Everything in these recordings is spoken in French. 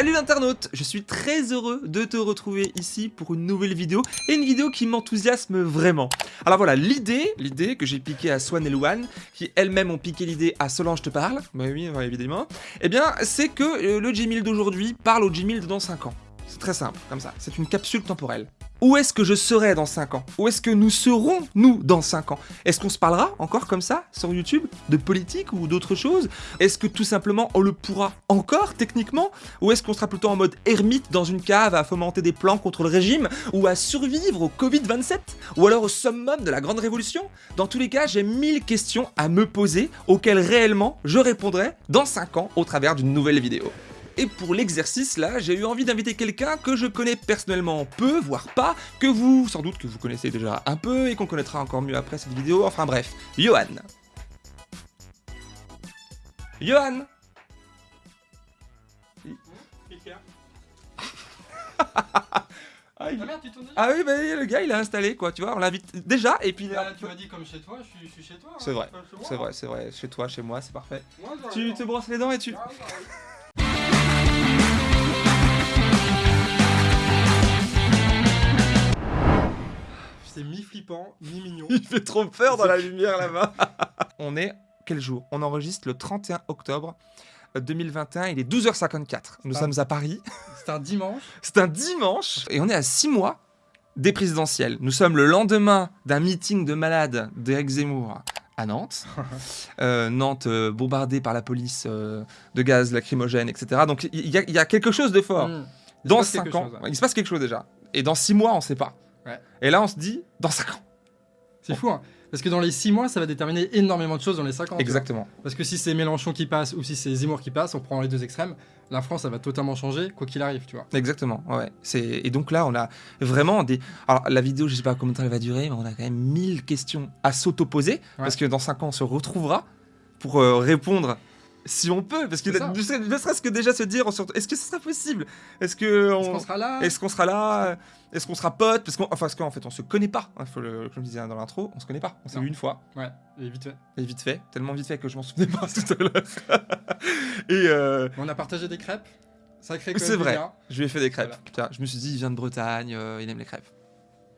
Salut l'internaute Je suis très heureux de te retrouver ici pour une nouvelle vidéo, et une vidéo qui m'enthousiasme vraiment. Alors voilà, l'idée, l'idée que j'ai piqué à Swan et Luan, qui elles-mêmes ont piqué l'idée à Solange te parle, bah oui, évidemment, eh bien c'est que euh, le Gmail d'aujourd'hui parle au Gmail de dans 5 ans. C'est très simple, comme ça. C'est une capsule temporelle. Où est-ce que je serai dans 5 ans? Où est-ce que nous serons, nous, dans 5 ans? Est-ce qu'on se parlera encore comme ça, sur YouTube, de politique ou d'autres choses? Est-ce que tout simplement on le pourra encore, techniquement? Ou est-ce qu'on sera plutôt en mode ermite dans une cave à fomenter des plans contre le régime Ou à survivre au Covid-27 Ou alors au summum de la grande révolution? Dans tous les cas, j'ai mille questions à me poser, auxquelles réellement je répondrai dans 5 ans au travers d'une nouvelle vidéo. Et pour l'exercice là, j'ai eu envie d'inviter quelqu'un que je connais personnellement peu, voire pas, que vous, sans doute que vous connaissez déjà un peu et qu'on connaîtra encore mieux après cette vidéo, enfin bref, Johan. Johan. Ah, merde, tu ah oui, bah, le gars il a installé quoi, tu vois, on l'invite déjà et puis... Bah, tu m'as dit comme chez toi, je suis, chez toi. C'est vrai, c'est vrai, c'est vrai, chez toi, chez moi, c'est parfait. tu te brosses les dents et tu... Ah, c'est mi-flippant, mi-mignon. Il fait trop peur dans la lumière là-bas. on est quel jour? On enregistre le 31 octobre 2021, il est 12h54. Nous sommes à Paris. C'est un dimanche. C'est un dimanche et on est à 6 mois des présidentielles. Nous sommes le lendemain d'un meeting de malades d'Eric Zemmour à Nantes. Euh, Nantes euh, bombardée par la police euh, de gaz lacrymogène, etc. Donc il y, a quelque chose de fort. Hmm. Dans 5 ans, il se passe quelque chose déjà. Et dans 6 mois, on ne sait pas. Et là, on se dit, dans 5 ans. C'est fou, hein Parce que dans les 6 mois, ça va déterminer énormément de choses dans les 5 ans. Exactement. Parce que si c'est Mélenchon qui passe ou si c'est Zemmour qui passe, on prend les deux extrêmes, la France, ça va totalement changer, quoi qu'il arrive, tu vois. Exactement, ouais. Et donc là, on a vraiment des... Alors, la vidéo, je sais pas combien de temps elle va durer, mais on a quand même 1000 questions à s'auto-poser, parce que dans 5 ans, on se retrouvera pour euh, répondre si on peut, parce que ne serait-ce que déjà se dire, est-ce que ce sera possible? Est-ce que on, sera là? Est-ce qu'on sera là? Est-ce qu'on sera potes? Parce qu'en enfin, qu'en fait, on se connaît pas. Hein, faut le, comme je disais dans l'intro, on se connaît pas. On s'est vu une fois. Ouais, et vite fait. Et vite fait, tellement vite fait que je m'en souvenais pas tout à l'heure. et euh... on a partagé des crêpes. Sacré C'est vrai. Je lui ai fait des crêpes. je me suis dit, il vient de Bretagne, euh, il aime les crêpes.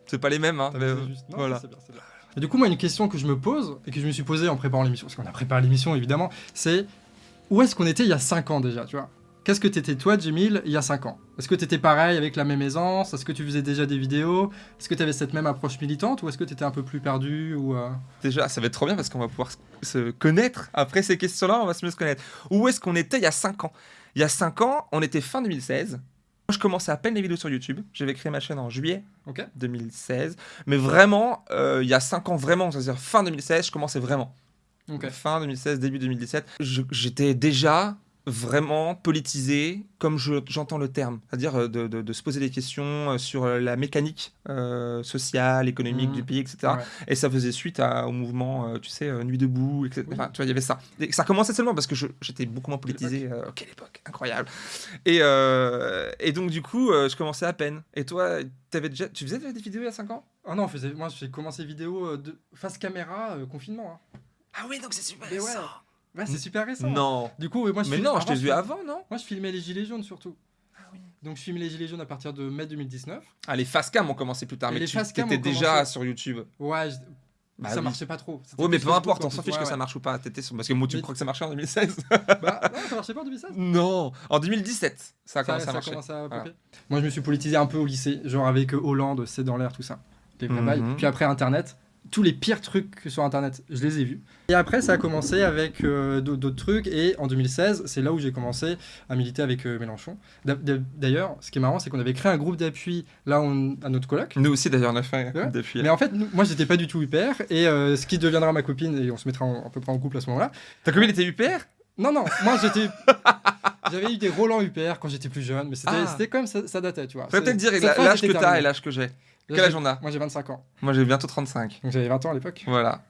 C'est pas les mêmes, hein. Mais, voilà. Bien, bien. Et du coup, moi, une question que je me pose et que je me suis posée en préparant l'émission, parce qu'on a préparé l'émission évidemment, c'est où est-ce qu'on était il y a 5 ans déjà, tu vois? Qu'est-ce que t'étais toi, Jemil, il y a 5 ans? Est-ce que t'étais pareil avec la même aisance? Est-ce que tu faisais déjà des vidéos? Est-ce que t'avais cette même approche militante Ou est-ce que t'étais un peu plus perdu ou euh? Déjà, ça va être trop bien parce qu'on va pouvoir se connaître. Après ces questions-là, on va se mieux se connaître. Où est-ce qu'on était il y a 5 ans? Il y a 5 ans, on était fin 2016. Je commençais à peine les vidéos sur YouTube. J'avais créé ma chaîne en juillet 2016. Mais vraiment, euh, il y a 5 ans, vraiment, c'est-à-dire fin 2016, je commençais vraiment. Fin 2016, début 2017. J'étais déjà vraiment politisé comme j'entends le terme, c'est-à-dire euh, de, se poser des questions euh, sur la mécanique euh, sociale, économique mmh. du pays, etc. Et ça faisait suite au mouvement, tu sais, Nuit debout, etc. Enfin, tu vois, il y avait ça. Et ça commençait seulement parce que j'étais beaucoup moins politisé. quelle époque, incroyable. Et, et donc, du coup, je commençais à peine. Et toi, avais déjà, tu faisais des vidéos il y a 5 ans? Ah non, moi j'ai commencé vidéo de face caméra, confinement. Hein. Ah oui, donc c'est super récent. Ouais, c'est super récent. Non. Du coup, moi je Mais non, je t'ai vu avant, non? Moi je filmais les Gilets jaunes surtout. Ah oui. Donc je filmais les Gilets jaunes à partir de mai 2019. Ah, les facecam ont commencé plus tard, mais tu étais déjà sur YouTube. Ouais, bah ça marchait pas trop. Oui, mais peu importe, on s'en fiche que ça marche ou pas. Étais sur... Parce que moi, tu crois que ça marchait en 2016 Bah non, ça marchait pas en 2016 Non, en 2017, ça a commencé à marcher. Moi, je me suis politisé un peu au lycée, genre avec Hollande, C'est dans l'air, tout ça. Les vrais mhm. Puis après, Internet tous les pires trucs sur internet, je les ai vus. Et après, ça a commencé avec euh, d'autres trucs. Et en 2016, c'est là où j'ai commencé à militer avec euh, Mélenchon. D'ailleurs, ce qui est marrant, c'est qu'on avait créé un groupe d'appui là à notre coloc. Nous aussi, d'ailleurs, on a fait un groupe d'appui. Mais en fait, moi, j'étais pas du tout UPR. Et euh, ce qui deviendra ma copine, et on se mettra à peu près en couple à ce moment-là. Ta copine était UPR Non, non, moi j'étais. J'avais eu des Roland UPR quand j'étais plus jeune, mais c'était ah. comme ça, ça datait, tu vois. Peut-être dire l'âge que t'as et l'âge que j'ai. Quel âge on a Moi j'ai 25 ans. Moi j'ai bientôt 35. Donc j'avais 20 ans à l'époque. Voilà.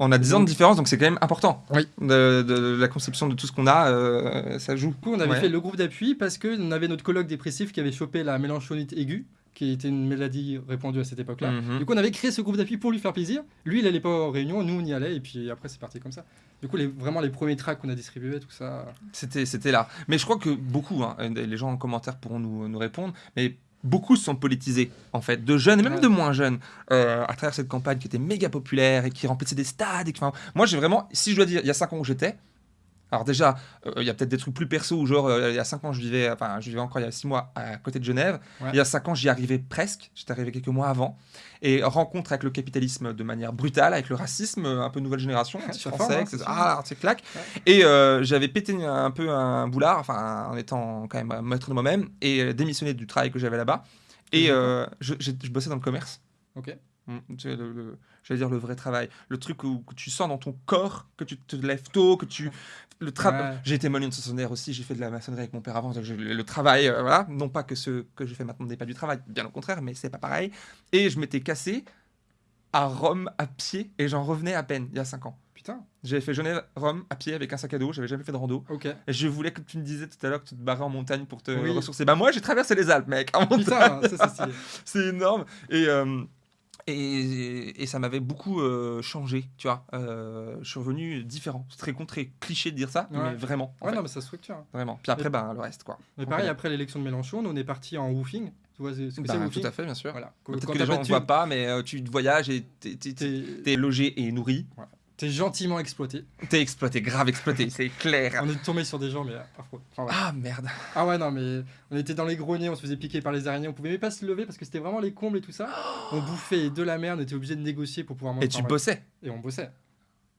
On a 10 ans de différence, donc c'est quand même important. Oui. De, la conception de tout ce qu'on a, euh, ça joue. Du coup, on avait fait le groupe d'appui parce qu'on avait notre colloque dépressif qui avait chopé la mélanchonite aiguë, qui était une maladie répandue à cette époque-là. Mhm. Du coup, on avait créé ce groupe d'appui pour lui faire plaisir. Lui, il allait pas aux réunions, nous, on y allait, et puis après, c'est parti comme ça. Du coup, les, vraiment, les premiers tracks qu'on a distribués, tout ça. C'était, c'était là. Mais je crois que beaucoup, hein, les gens en commentaire pourront nous, nous répondre, mais beaucoup se sont politisés, en fait, de jeunes et même Ouais. de moins jeunes, euh, à travers cette campagne qui était méga populaire et qui remplissait des stades. Et qui- enfin, moi, j'ai vraiment, si je dois dire, il y a 5 ans où j'étais, alors déjà, euh, il y a peut-être des trucs plus perso où genre, euh, il y a 5 ans, je vivais, enfin, je vivais encore il y a 6 mois à côté de Genève. Ouais. Il y a 5 ans, j'y arrivais presque. J'étais arrivé quelques mois avant. Et rencontre avec le capitalisme de manière brutale, avec le racisme, euh, un peu nouvelle génération, Ça anti-français, hein. Ah, c'est claque. Ouais. Et euh, j'avais pété un peu un boulard, enfin, en étant quand même maître de moi-même, et démissionné du travail que j'avais là-bas. Et je, bossais dans le commerce. Mm, le- le- J'allais dire le vrai travail. Le truc où, tu sens dans ton corps, que tu te lèves tôt, que tu. Le travail. Ouais. J'ai été manutentionnaire aussi, j'ai fait de la maçonnerie avec mon père avant. donc je- le, le travail, euh, voilà. Non pas que ce que je fais maintenant n'est pas du travail, bien au contraire, mais c'est pas pareil. Et je m'étais cassé à Rome à pied et j'en revenais à peine il y a 5 ans. Putain, J'avais fait Genève-Rome à pied avec un sac à dos, j'avais jamais fait de rando. ok. Et je voulais que tu me disais tout à l'heure que tu te barrais en montagne pour te Oui. ressourcer. Bah moi j'ai traversé les Alpes mec, en montagne. Putain. C'est énorme. Et, euh, et, et ça m'avait beaucoup euh, changé, tu vois. Euh, je suis revenu différent. C'est très con, très cliché de dire ça, Ouais. mais vraiment. en Ouais, fait, non, mais ça structure. hein. Vraiment. Puis après, ben, le reste, quoi. Mais pareil, connaît. après l'élection de Mélenchon, nous, on est parti en woofing. Tu vois ce que Bah, c'est tout à fait, bien sûr. Voilà. Peut-être que les pas gens ne voient pas, mais euh, tu voyages et t'es- t'es logé et nourri. T'es gentiment exploité. T'es exploité, grave exploité, c'est clair. On est tombé sur des gens, mais. Enfin, voilà. Ah merde. Ah ouais, non, mais on était dans les greniers, on se faisait piquer par les araignées, on pouvait même pas se lever parce que c'était vraiment les combles et tout ça. On bouffait de la merde, on était obligé de négocier pour pouvoir manger. Et tu bossais. Et on bossait.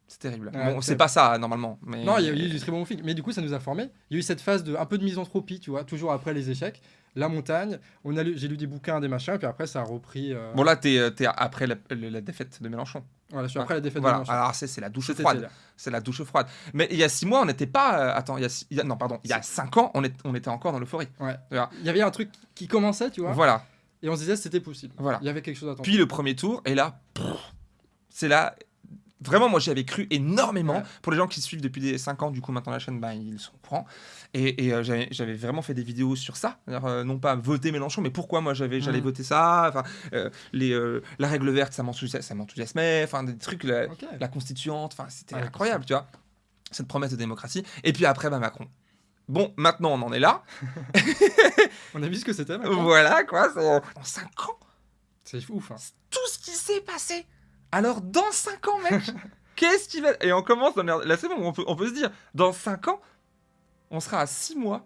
C'est terrible. Bon, c'est- pas ça normalement. Mais... Non, il y a eu du très bon film. Mais du coup, ça nous a formés. Il y a eu cette phase de un peu de misanthropie, tu vois, toujours après les échecs. La montagne, on a j'ai lu des bouquins, des machins, puis après ça a repris. euh, Bon là, t'es euh, après la- la défaite de Mélenchon. Voilà, je suis après la défaite Voilà. de. Alors c'est la douche froide. C'est la douche froide. Mais il y a six mois, on n'était pas. euh, attends, il y a, six- il y a- non pardon, il y a cinq ans, on, est, on était encore dans l'euphorie. Ouais. Voilà. Il y avait un truc qui commençait, tu vois, Voilà. et on se disait c'était possible. Voilà. Il y avait quelque chose à tenter. Puis le premier tour, et là, c'est là. Vraiment, moi j'y avais cru énormément. Ouais. Pour les gens qui suivent depuis des 5 ans, du coup maintenant la chaîne, ben, ils sont au courant. Et, et, euh, j'avais vraiment fait des vidéos sur ça. Euh, non pas voter Mélenchon, mais pourquoi moi j'avais j'allais Mhm. voter ça. Enfin, euh, les, la règle verte, ça m'enthousiasmait. Enfin, des trucs, la, constituante. Enfin, c'était Ouais, incroyable, tu vois. Cette promesse de démocratie. Et puis après, bah, Macron. Bon, maintenant on en est là. On a vu ce que c'était. Voilà, quoi. En 5 ans, C'est ouf. Hein. tout ce qui s'est passé. Alors, dans 5 ans, mec, qu'est-ce qui va. Et on commence dans c'est bon, on peut, on peut se dire, dans 5 ans, on sera à 6 mois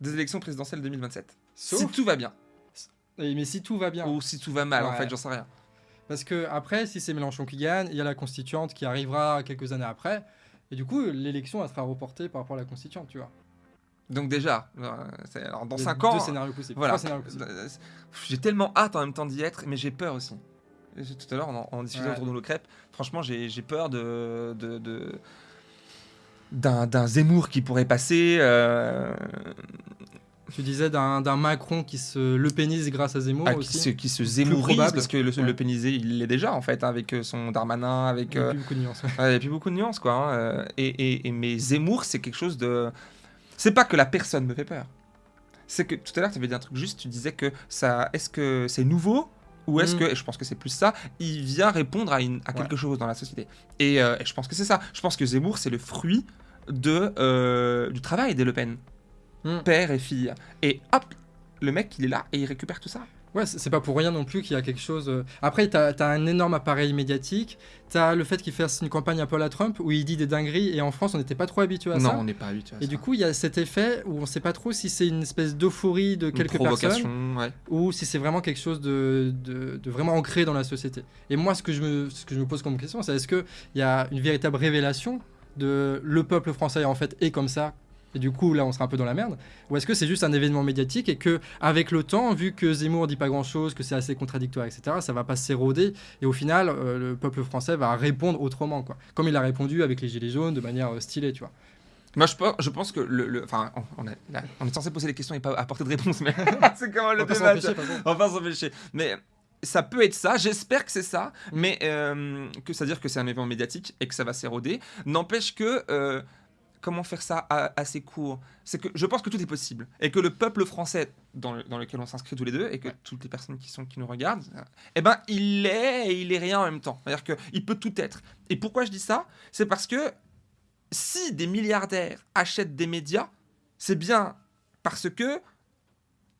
des élections présidentielles 2027. Si tout va bien. Mais si tout va bien. Ou si tout va mal, en fait, j'en sais rien. Parce que après, si c'est Mélenchon qui gagne, il y a la constituante qui arrivera quelques années après. Et du coup, l'élection, elle sera reportée par rapport à la constituante, tu vois. Donc, déjà, euh, alors, dans Il y a 5 Deux ans. scénarios possibles. Voilà. Trois scénarios possibles. Euh, J'ai tellement hâte en même temps d'y être, mais j'ai peur aussi. Tout à l'heure, en, en discutant Ouais. autour de nos crêpes, franchement, j'ai peur de. de, de- d'un Zemmour qui pourrait passer. euh, Tu disais d'un Macron qui se le pénise grâce à Zemmour ah, qui, aussi. se, qui se zémourise, parce que le, Ouais. le pénisé, il l'est déjà, en fait, avec euh, son Darmanin, avec. Il y a euh, plus beaucoup de nuances. ouais, Il n'y a plus beaucoup de nuances, quoi. hein, Et, et, et- mais Zemmour, c'est quelque chose de. C'est pas que la personne me fait peur. C'est que tout à l'heure, tu avais dit un truc juste, tu disais que ça. Est-ce que c'est nouveau ou est-ce Mm. que, et je pense que c'est plus ça, il vient répondre à, une, à quelque chose dans la société. Et, euh, et je pense que c'est ça. Je pense que Zemmour, c'est le fruit de, euh, du travail des Le Pen. Mm. Père et fille. Et hop, le mec, il est là et il récupère tout ça. Ouais, c'est pas pour rien non plus qu'il y a quelque chose. euh, Après, t'as as un énorme appareil médiatique. T'as le fait qu'il fasse une campagne un peu à la Trump où il dit des dingueries. Et en France, on n'était pas trop habitué à non, ça. on n'est pas habitué à Et ça. du coup, il y a cet effet où on sait pas trop si c'est une espèce d'euphorie de quelques personnes ouais. ou si c'est vraiment quelque chose de, de, de vraiment ancré dans la société. Et moi, ce que je me, ce que je me pose comme question, c'est est-ce qu'il y a une véritable révélation de le peuple français en fait est comme ça et du coup là on sera un peu dans la merde ou est-ce que c'est juste un événement médiatique et que avec le temps vu que Zemmour dit pas grand chose que c'est assez contradictoire etc ça va pas s'éroder et au final euh, le peuple français va répondre autrement quoi comme il a répondu avec les gilets jaunes de manière euh, stylée tu vois Moi, je pense, je pense que le. Enfin, on, on est censé poser des questions et pas apporter de réponses, mais c'est comment le débat. pas s'empêcher. Mais ça peut être ça, j'espère que c'est ça, Mm. mais euh, que ça veut dire que c'est un événement médiatique et que ça va s'éroder. N'empêche que. euh, comment faire ça assez court C'est que je pense que tout est possible et que le peuple français dans, lequel on s'inscrit tous les deux et que toutes les personnes qui sont qui nous regardent, eh ben il est et il est rien en même temps. C'est-à-dire qu'il peut tout être. Et pourquoi je dis ça? C'est parce que si des milliardaires achètent des médias, c'est bien parce que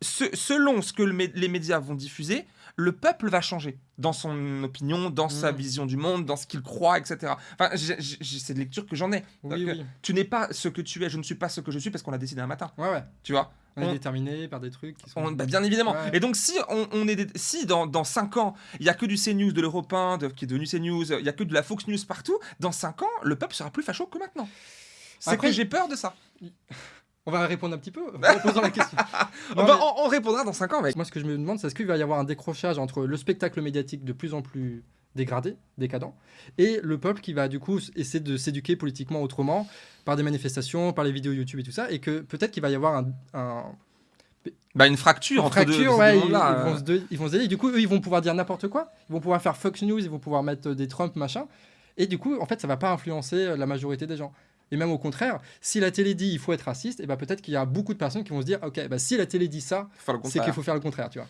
selon ce que les médias vont diffuser, le peuple va changer dans son opinion, dans sa mm. vision du monde, dans ce qu'il croit, etc. Enfin, c'est de lecture que j'en ai. Tu n'es pas ce que tu es, je ne suis pas ce que je suis parce qu'on l'a décidé un matin. Ouais, ouais. Tu vois? On, est déterminé par des trucs qui sont... Bah, bien évidemment. Et donc, si, on, est si dans, dans 5 ans, il n'y a que du CNews, de l'Europe 1, qui est devenu CNews, il n'y a que de la Fox News partout, dans 5 ans, le peuple sera plus facho que maintenant. C'est que j'ai peur de ça. On va répondre un petit peu en posant la question. on, répondra dans 5 ans, mec. Moi, ce que je me demande, c'est est-ce qu'il va y avoir un décrochage entre le spectacle médiatique de plus en plus dégradé, décadent, et le peuple qui va du coup essayer de s'éduquer politiquement autrement, par des manifestations, par les vidéos YouTube et tout ça, et que peut-être qu'il va y avoir un, bah, une fracture entre deux, ils, vont se ils vont se du coup, eux, ils vont pouvoir dire n'importe quoi. Ils vont pouvoir faire Fox News, ils vont pouvoir mettre des Trump, machin. Et du coup, en fait, ça va pas influencer la majorité des gens. Et même au contraire, si la télé dit il faut être raciste, et eh ben peut-être qu'il y a beaucoup de personnes qui vont se dire ok, bah si la télé dit ça, c'est qu'il faut faire le contraire, tu vois.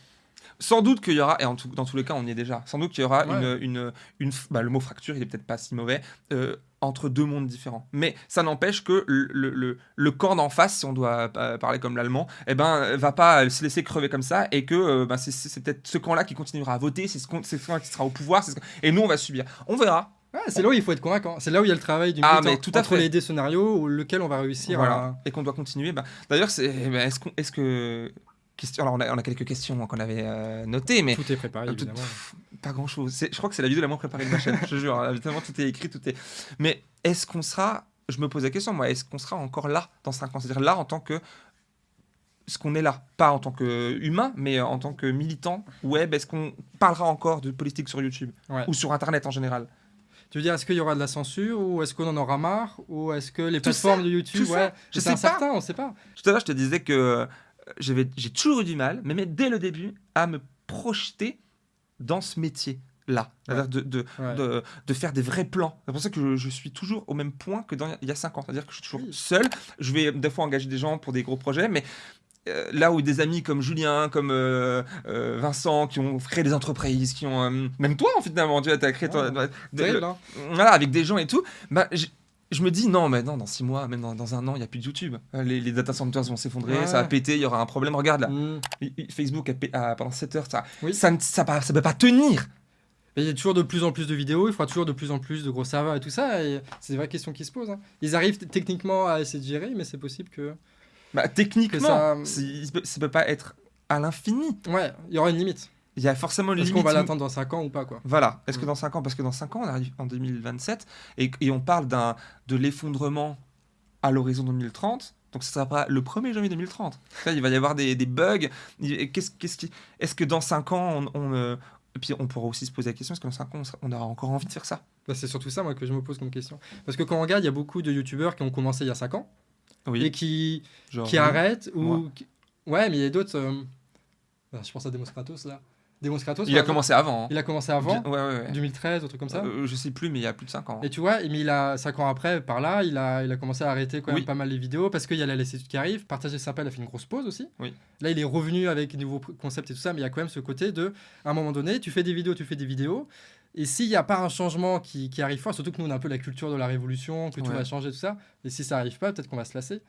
Sans doute qu'il y aura, et en dans tous les cas on y est déjà, sans doute qu'il y aura une, une, une bah, le mot fracture, il est peut-être pas si mauvais, euh, entre deux mondes différents. Mais ça n'empêche que le, le, le, camp d'en face, si on doit parler comme l'allemand, eh ben, va pas se laisser crever comme ça et que euh, bah, c'est peut-être ce camp-là qui continuera à voter, c'est ce, ce camp qui sera au pouvoir, et nous on va subir. On verra, c'est là où il faut être convaincant. C'est là où il y a le travail du ah, mais tout à entre les deux scénarios, lequel on va réussir. Voilà. Et qu'on doit continuer. Bah, D'ailleurs, eh ben, est-ce est que Question, alors on a, on a, quelques questions qu'on avait euh, notées, mais tout est préparé évidemment. pas grand chose. Je crois que c'est la vidéo la moins préparée de ma chaîne. je jure, évidemment tout est écrit, tout est. Mais est-ce qu'on sera Je me pose la question, moi, est-ce qu'on sera encore là dans 5 ans? C'est-à-dire là en tant que ce qu'on est là, pas en tant qu'humain, mais en tant que militant web. Est-ce qu'on parlera encore de politique sur YouTube? Ou sur Internet en général? Tu veux dire, est-ce qu'il y aura de la censure ou est-ce qu'on en aura marre ou est-ce que les plateformes de YouTube, ouais, je sais on sait pas. Tout à l'heure, je te disais que euh, j'ai toujours eu du mal, mais, dès le début, à me projeter dans ce métier là, de, de, de, faire des vrais plans. C'est pour ça que je, suis toujours au même point que dans, il y a 5 ans. C'est-à-dire que je suis toujours seul. Je vais des fois engager des gens pour des gros projets, mais là où des amis comme Julien, comme euh, euh, Vincent, qui ont créé des entreprises, qui ont. même toi, finalement, tu as créé. voilà, avec des gens et tout. Bah, je me dis, non, mais non, dans six mois, même dans, un an, il n'y a plus de YouTube. Les, data centers vont s'effondrer, ça va péter, il y aura un problème. Regarde là, mm. Facebook a, pendant 7 heures, ça ne ça, ça, ça, peut pas tenir. Il y a toujours de plus en plus de vidéos, il faudra toujours de plus en plus de gros serveurs et tout ça. C'est des vraies questions qui se posent. Hein. Ils arrivent techniquement à essayer de gérer, mais c'est possible que. Bah, techniquement, ça... ne peut pas être à l'infini. Ouais, il y aura une limite. Il y a forcément une limite. Est-ce qu'on va l'attendre dans 5 ans ou pas quoi Voilà. Est-ce que mm. dans 5 ans? Parce que dans 5 ans, on arrive en 2027 et, et on parle de l'effondrement à l'horizon 2030. Donc ça sera pas le 1er janvier 2030. il va y avoir des, des bugs. Qu'est-ce, qu'est-ce qui... Est-ce que dans 5 ans, on, on euh, et puis on pourra aussi se poser la question, est-ce que dans 5 ans, on aura encore envie de faire ça? Bah, C'est surtout ça moi, que je me pose comme question. Parce que quand on regarde, il y a beaucoup de youtubeurs qui ont commencé il y a 5 ans et qui, qui arrêtent. Ou... Ouais, mais il y a d'autres. Euh, bah, je pense à Demos Kratos là. Demos Kratos. Il a commencé avant. Hein. Il a commencé avant. Ouais, ouais, 2013, un truc comme ça. Euh, je sais plus, mais il y a plus de 5 ans. Et tu vois, mais il a 5 ans après, par là, il a, il a commencé à arrêter quand même pas mal les vidéos parce qu'il y a la laissitude qui arrive. Partager sympa, il a fait une grosse pause aussi. Oui. Là, il est revenu avec de nouveaux concepts et tout ça, mais il y a quand même ce côté de, à un moment donné, tu fais des vidéos, tu fais des vidéos. Et s'il n'y a pas un changement qui, qui arrive fort, surtout que nous, on a un peu la culture de la révolution, que tout va changer, tout ça, et si ça arrive pas, peut-être qu'on va se lasser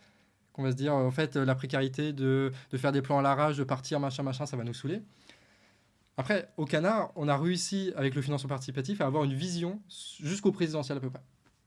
qu'on va se dire, en fait, la précarité de, de, faire des plans à l'arrache, de partir, machin, machin, ça va nous saouler. Après, au Canard, on a réussi, avec le financement participatif, à avoir une vision jusqu'au présidentiel à peu près.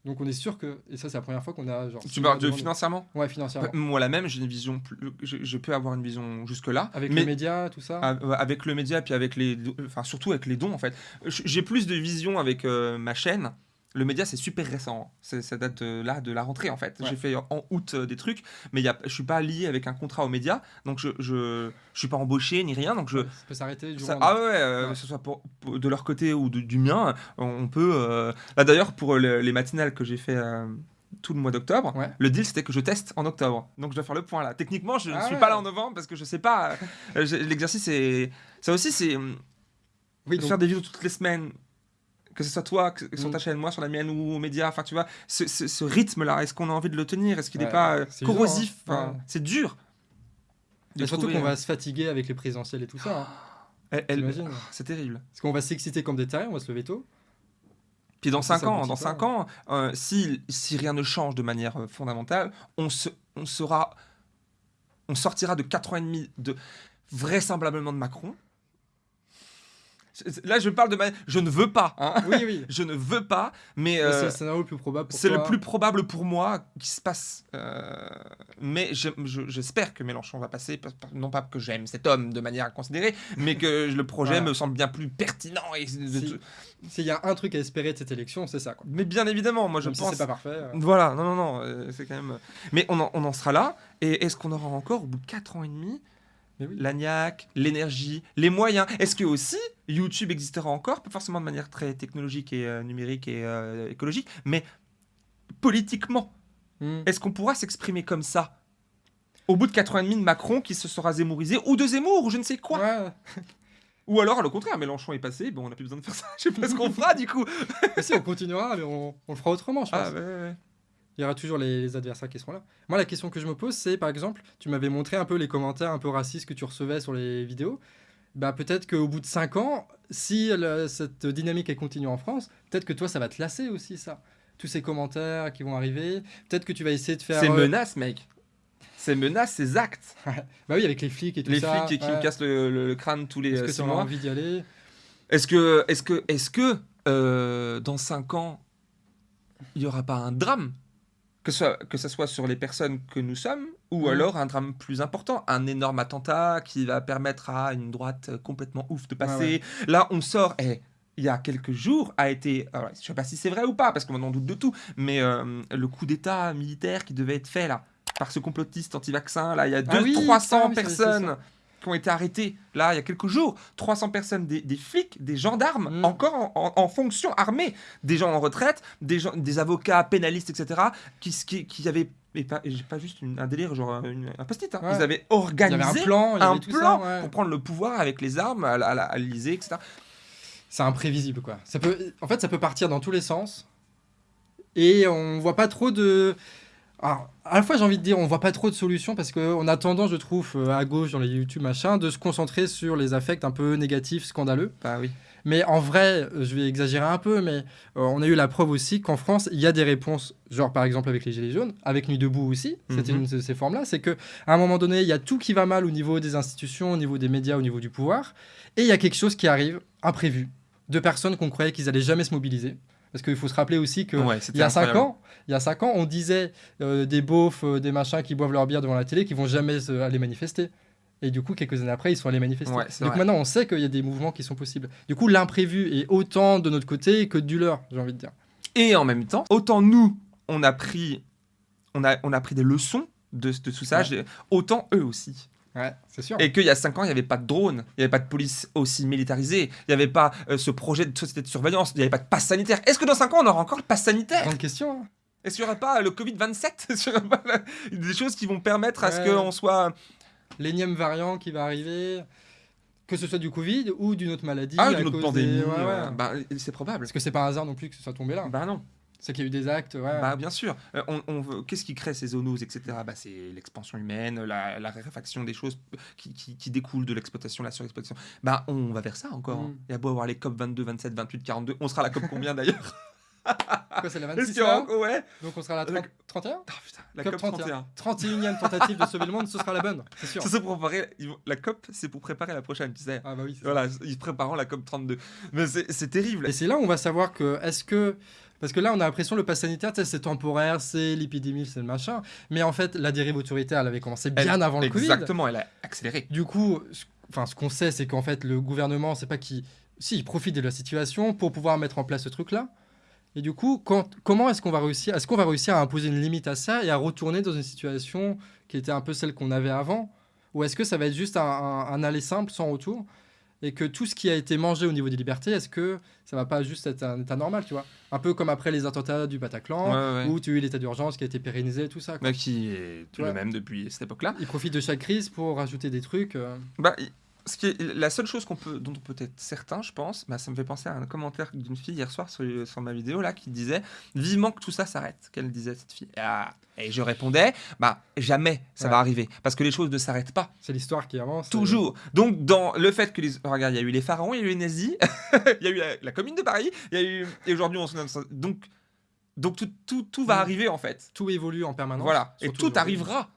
Donc on est sûr que, et ça c'est la première fois qu'on a genre... Tu parles de financièrement Ouais, financièrement. Moi la même, j'ai une vision, plus, je, peux avoir une vision jusque-là. Avec les médias, tout ça Avec le média, puis avec les... Enfin surtout avec les dons en fait. J'ai plus de vision avec euh, ma chaîne le média, c'est super récent. Ça date de, là de la rentrée, en fait. J'ai fait en août euh, des trucs, mais y a, je suis pas lié avec un contrat aux médias, donc je, je, je suis pas embauché ni rien. Donc je, ça peut s'arrêter du Ah ouais, euh, que ce soit pour, de leur côté ou du mien, on peut. Euh, là d'ailleurs, pour les matinales que j'ai fait tout le mois d'octobre. Le deal, c'était que je teste en octobre. Donc, je dois faire le point là. Techniquement, je ne ah suis pas là en novembre parce que je sais pas. L'exercice, c'est. Ça aussi, c'est. Oui, Faire des vidéos toutes les semaines que ce soit toi, que, sur ta chaîne, moi, sur la mienne ou aux médias, enfin tu vois, ce, ce, rythme-là, est-ce qu'on a envie de le tenir? Est-ce qu'il n'est pas euh, corrosif? Hein. C'est dur. surtout qu'on va se fatiguer avec les présidentielles et tout ça. Hein. C'est terrible. Parce qu'on va s'exciter comme des tarés, on va se lever tôt. Puis dans 5 ans, dans 5 ans, euh, si, si rien ne change de manière euh, fondamentale, on, se, on sera, on sortira de 4 ans et demi de vraisemblablement de Macron, Là, je parle de ma... Je ne veux pas. Hein. oui, oui. je ne veux pas, mais... c'est le euh, scénario le plus probable C'est le plus probable pour moi qui se passe. Euh, mais j'espère que Mélenchon va passer, non pas que j'aime cet homme de manière à considérer, mais que le projet me semble bien plus pertinent. Et... S'il y a un truc à espérer de cette élection, c'est ça. Quoi. Mais bien évidemment, moi je pense... Si c'est pas parfait. Euh. Voilà, non, non, non, c'est quand même... Mais on en, on en sera là, et est-ce qu'on aura encore, au bout de 4 ans et demi, l'agnac, l'énergie, les moyens. Est-ce que aussi YouTube existera encore, pas forcément de manière très technologique et euh, numérique et euh, écologique, mais politiquement hmm. Est-ce qu'on pourra s'exprimer comme ça? Au bout de 4 ans et demi de Macron qui se sera zémorisé, ou de Zemmour, ou je ne sais quoi Ou alors, le contraire, Mélenchon est passé, bon, on n'a plus besoin de faire ça, je sais pas ce qu'on fera du coup. si, on continuera, mais on, le fera autrement, je ah, pense. Ah, il y aura toujours les, adversaires qui seront là. Moi, la question que je me pose, c'est par exemple, tu m'avais montré un peu les commentaires un peu racistes que tu recevais sur les vidéos. Bah, peut-être qu'au bout de 5 ans, si cette dynamique est continue en France, peut-être que toi, ça va te lasser aussi, ça. Tous ces commentaires qui vont arriver. Peut-être que tu vas essayer de faire. C'est euh, menace, mec. C'est menace, c'est actes. bah oui, avec les flics et tout ça. Les flics qui, me cassent le, crâne tous les. Est-ce que tu as envie d'y aller? Est-ce que, est-ce que, est-ce que euh, dans 5 ans, il n'y aura pas un drame? Que ce, que ce soit sur les personnes que nous sommes, ou mhm. alors un drame plus important, un énorme attentat qui va permettre à une droite complètement ouf de passer. Là, on sort, et il y a quelques jours, a été, je ne sais pas si c'est vrai ou pas, parce qu'on en doute de tout, mais euh, le coup d'État militaire qui devait être fait là, par ce complotiste anti-vaccin, là, il y a 200-300 ah personnes qui ont été arrêtés là il y a quelques jours. 300 personnes, des, flics, des gendarmes, mm. encore en, fonction armée, des gens en retraite, des, gens, des avocats, pénalistes, etc., qui, qui, qui avaient et pas, pas juste un délire, genre un post-it. Hein. Ils avaient organisé un plan, un plan pour prendre le pouvoir avec les armes à, à, l'Elysée, etc. C'est imprévisible, quoi. Ça peut, en fait, ça peut partir dans tous les sens. Et on voit pas trop de. Alors, à la fois, j'ai envie de dire, on voit pas trop de solutions parce qu'on a tendance, je trouve, euh, à gauche dans les YouTube machin, de se concentrer sur les affects un peu négatifs, scandaleux. Bah oui. Mais en vrai, euh, je vais exagérer un peu, mais euh, on a eu la preuve aussi qu'en France, il y a des réponses, genre par exemple avec les Gilets jaunes, avec Nuit debout aussi, c'était mhm. une de ces formes-là, c'est qu'à un moment donné, il y a tout qui va mal au niveau des institutions, au niveau des médias, au niveau du pouvoir, et il y a quelque chose qui arrive, imprévu, de personnes qu'on croyait qu'ils allaient jamais se mobiliser. Parce qu'il faut se rappeler aussi qu'il y a 5 ans, il y a cinq ans, on disait euh, des beaufs, euh, des machins qui boivent leur bière devant la télé, qui vont jamais aller manifester. Et du coup, quelques années après, ils sont allés manifester. Donc maintenant, on sait qu'il y a des mouvements qui sont possibles. Du coup, l'imprévu est autant de notre côté que du leur, j'ai envie de dire. Et en même temps, autant nous, on a pris, on a, on a pris des leçons de, de tout ça, autant eux aussi. Ouais, c'est sûr. Et qu'il y a 5 ans, il n'y avait pas de drone, il n'y avait pas de police aussi militarisée, il n'y avait pas euh, ce projet de société de surveillance, il n'y avait pas de passe sanitaire. Est-ce que dans 5 ans, on aura encore le passe sanitaire? Grande question. Hein. Est-ce qu'il n'y aura pas le Covid-27 Des choses qui vont permettre à ce qu'on soit... L'énième variant qui va arriver que ce soit du Covid ou d'une autre maladie. Ah, d'une autre pandémie. Bah, c'est probable. Est-ce que c'est pas un hasard non plus que ce soit tombé là Bah non. C'est qu'il y a eu des actes. Ouais. Bah, bien sûr. Euh, on, Qu'est-ce qui crée ces zoonoses, etc. Bah, c'est l'expansion humaine, la, la, réfaction des choses qui, qui, découlent de l'exploitation, la surexploitation. Bah, on va vers ça encore. Mm. Il y a beau avoir les COP 22, 27, 28, 42. On sera à la COP combien d'ailleurs? Quoi, c'est la 26 là? Ouais. Donc on sera à la 30... 31 oh, putain, la COP, 31. 31. e tentative de sauver le monde, ce sera la bonne, c'est sûr. Pour préparer... La COP, c'est pour préparer la prochaine, tu sais. Ah bah oui. Voilà, ils préparent la COP 32. Mais c'est terrible. Et c'est là où on va savoir que, est-ce que parce que là, on a l'impression que le pass sanitaire, c'est temporaire, c'est l'épidémie, c'est le machin. Mais en fait, la dérive autoritaire, elle avait commencé bien avant le Covid. Exactement, elle a accéléré. Du coup, enfin, ce qu'on sait, c'est qu'en fait, le gouvernement, c'est pas qui. Si, il profite de la situation pour pouvoir mettre en place ce truc-là. Et du coup, comment est-ce qu'on va réussir Est-ce qu'on va réussir à imposer une limite à ça et à retourner dans une situation qui était un peu celle qu'on avait avant? Ou est-ce que ça va être juste un, un aller simple sans retour? Et que tout ce qui a été mangé au niveau des libertés, est-ce que ça va pas juste être un état normal, tu vois? Un peu comme après les attentats du Bataclan, où tu as eu l'état d'urgence qui a été pérennisé, tout ça. Bah, qui est tout le même depuis cette époque-là. Il profite de chaque crise pour rajouter des trucs. Euh. Bah, ce qui est, la seule chose qu'on peut, dont on peut être certain, je pense, bah, ça me fait penser à un commentaire d'une fille hier soir sur, sur, ma vidéo là qui disait vivement que tout ça s'arrête. Qu'elle disait cette fille. Ah, et je répondais bah jamais ça Ouais. va arriver parce que les choses ne s'arrêtent pas. C'est l'histoire qui avance. Toujours. Donc, dans le fait que les. Regarde, il y a eu les pharaons, il y a eu les nazis, il y a eu la, la commune de Paris, il y a eu. Et aujourd'hui, on se. Donc, donc tout, tout, tout va Mm. arriver, en fait. Tout évolue en permanence. Voilà. Et tout arrivera.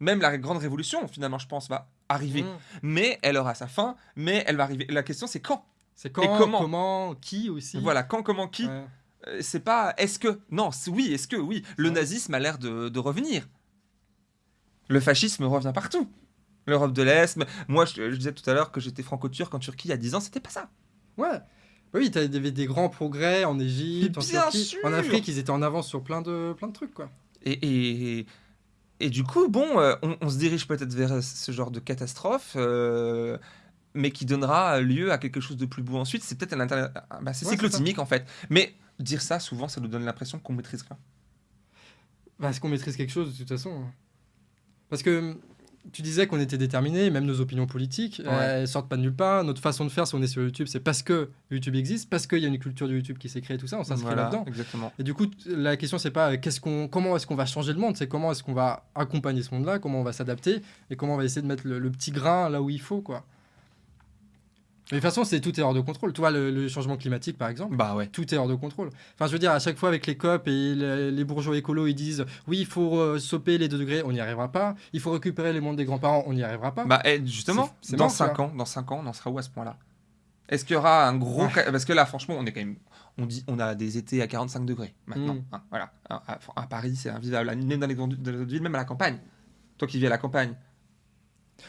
Même la grande révolution, finalement, je pense, va arriver. Mmh. Mais elle aura sa fin, mais elle va arriver. La question, c'est quand C'est quand, comment comment, qui aussi. Voilà, quand, comment, qui Ouais. Euh, C'est pas. Est-ce que. Non, oui, est-ce que. Oui. Le Ouais. nazisme a l'air de, de revenir. Le fascisme revient partout. L'Europe de l'Est. Moi, je, je disais tout à l'heure que j'étais franco-turc en Turquie il y a 10 ans, c'était pas ça. Ouais. Bah oui, t'avais des, des grands progrès en Égypte, en Turquie, sûr en Afrique, ils étaient en avance sur plein de, plein de trucs, quoi. Et, et, et du coup, bon, euh, on, on se dirige peut-être vers ce genre de catastrophe, euh, mais qui donnera lieu à quelque chose de plus beau ensuite. C'est peut-être un inter- ah, bah, c'est Ouais, cyclotimique en fait. Mais dire ça, souvent, ça nous donne l'impression qu'on maîtrise rien. Bah, est-ce qu'on maîtrise quelque chose de toute façon? Parce que tu disais qu'on était déterminés, même nos opinions politiques, Ouais. elles sortent pas de nulle part. Notre façon de faire, si on est sur YouTube, c'est parce que YouTube existe, parce qu'il y a une culture de YouTube qui s'est créée, tout ça, on s'inscrit Voilà, là-dedans. exactement. Et du coup, la question, c'est pas euh, qu'est-ce qu'on, comment est-ce qu'on va changer le monde, c'est comment est-ce qu'on va accompagner ce monde-là, comment on va s'adapter et comment on va essayer de mettre le, le petit grain là où il faut, quoi. Mais de toute façon, c'est tout est hors de contrôle. Tu vois, le, le changement climatique, par exemple, Bah ouais. tout est hors de contrôle. Enfin, je veux dire, à chaque fois avec les COP et les, les bourgeois écolos, ils disent oui, il faut euh, stopper les 2 degrés, on n'y arrivera pas. Il faut récupérer les mondes des grands-parents, on n'y arrivera pas. Bah, eh, justement, C'est- dans mort, ça. 5 ans, dans 5 ans, on en sera où à ce point-là? Est-ce qu'il y aura un gros... Ouais. Parce que là, franchement, on est quand même... On dit on a des étés à 45 degrés maintenant. Mm. hein, voilà. À, à- à Paris, c'est invivable. Même dans les grandes dans les autres villes, même à la campagne. Toi qui vis à la campagne.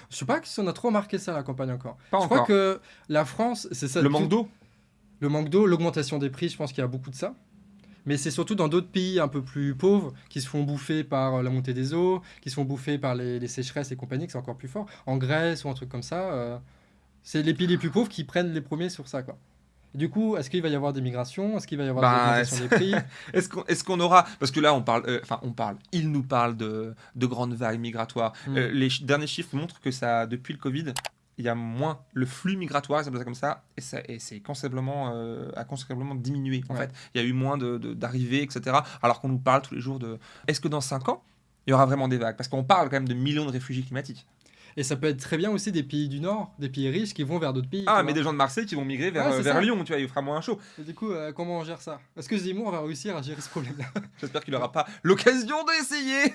Je sais pas si on a trop remarqué ça la campagne encore. Pas je encore. crois que la France, c'est ça. Le manque d'eau? Le manque d'eau, l'augmentation des prix, je pense qu'il y a beaucoup de ça. Mais c'est surtout dans d'autres pays un peu plus pauvres qui se font bouffer par euh, la montée des eaux, qui se font bouffer par les, les sécheresses et compagnie, que c'est encore plus fort. En Grèce ou un truc comme ça, euh, c'est les pays les plus pauvres qui prennent les premiers sur ça. Quoi. Du coup, est-ce qu'il va y avoir des migrations? Est-ce qu'il va y avoir Bah, des augmentations des prix? Est-ce qu'on est aura... Parce que là, on parle... euh, Enfin, on parle... Il nous parle de, de grandes vagues migratoires. Mm. Euh, les chi- derniers chiffres montrent que ça, depuis le Covid, il y a moins le flux migratoire, ça comme ça, et, ça, et c'est considérablement, euh, a considérablement diminué en Ouais. fait. Il y a eu moins de- de- d'arrivées, etc. Alors qu'on nous parle tous les jours de. Est-ce que dans 5 ans, il y aura vraiment des vagues? Parce qu'on parle quand même de millions de réfugiés climatiques. Et ça peut être très bien aussi des pays du Nord, des pays riches qui vont vers d'autres pays. Ah, vois. mais des gens de Marseille qui vont migrer vers, Ouais, euh, vers. Lyon, tu vois, il fera moins chaud. Et du coup, euh, comment on gère ça? Est-ce que Zemmour va réussir à gérer ce problème-là? J'espère qu'il n'aura pas l'occasion d'essayer.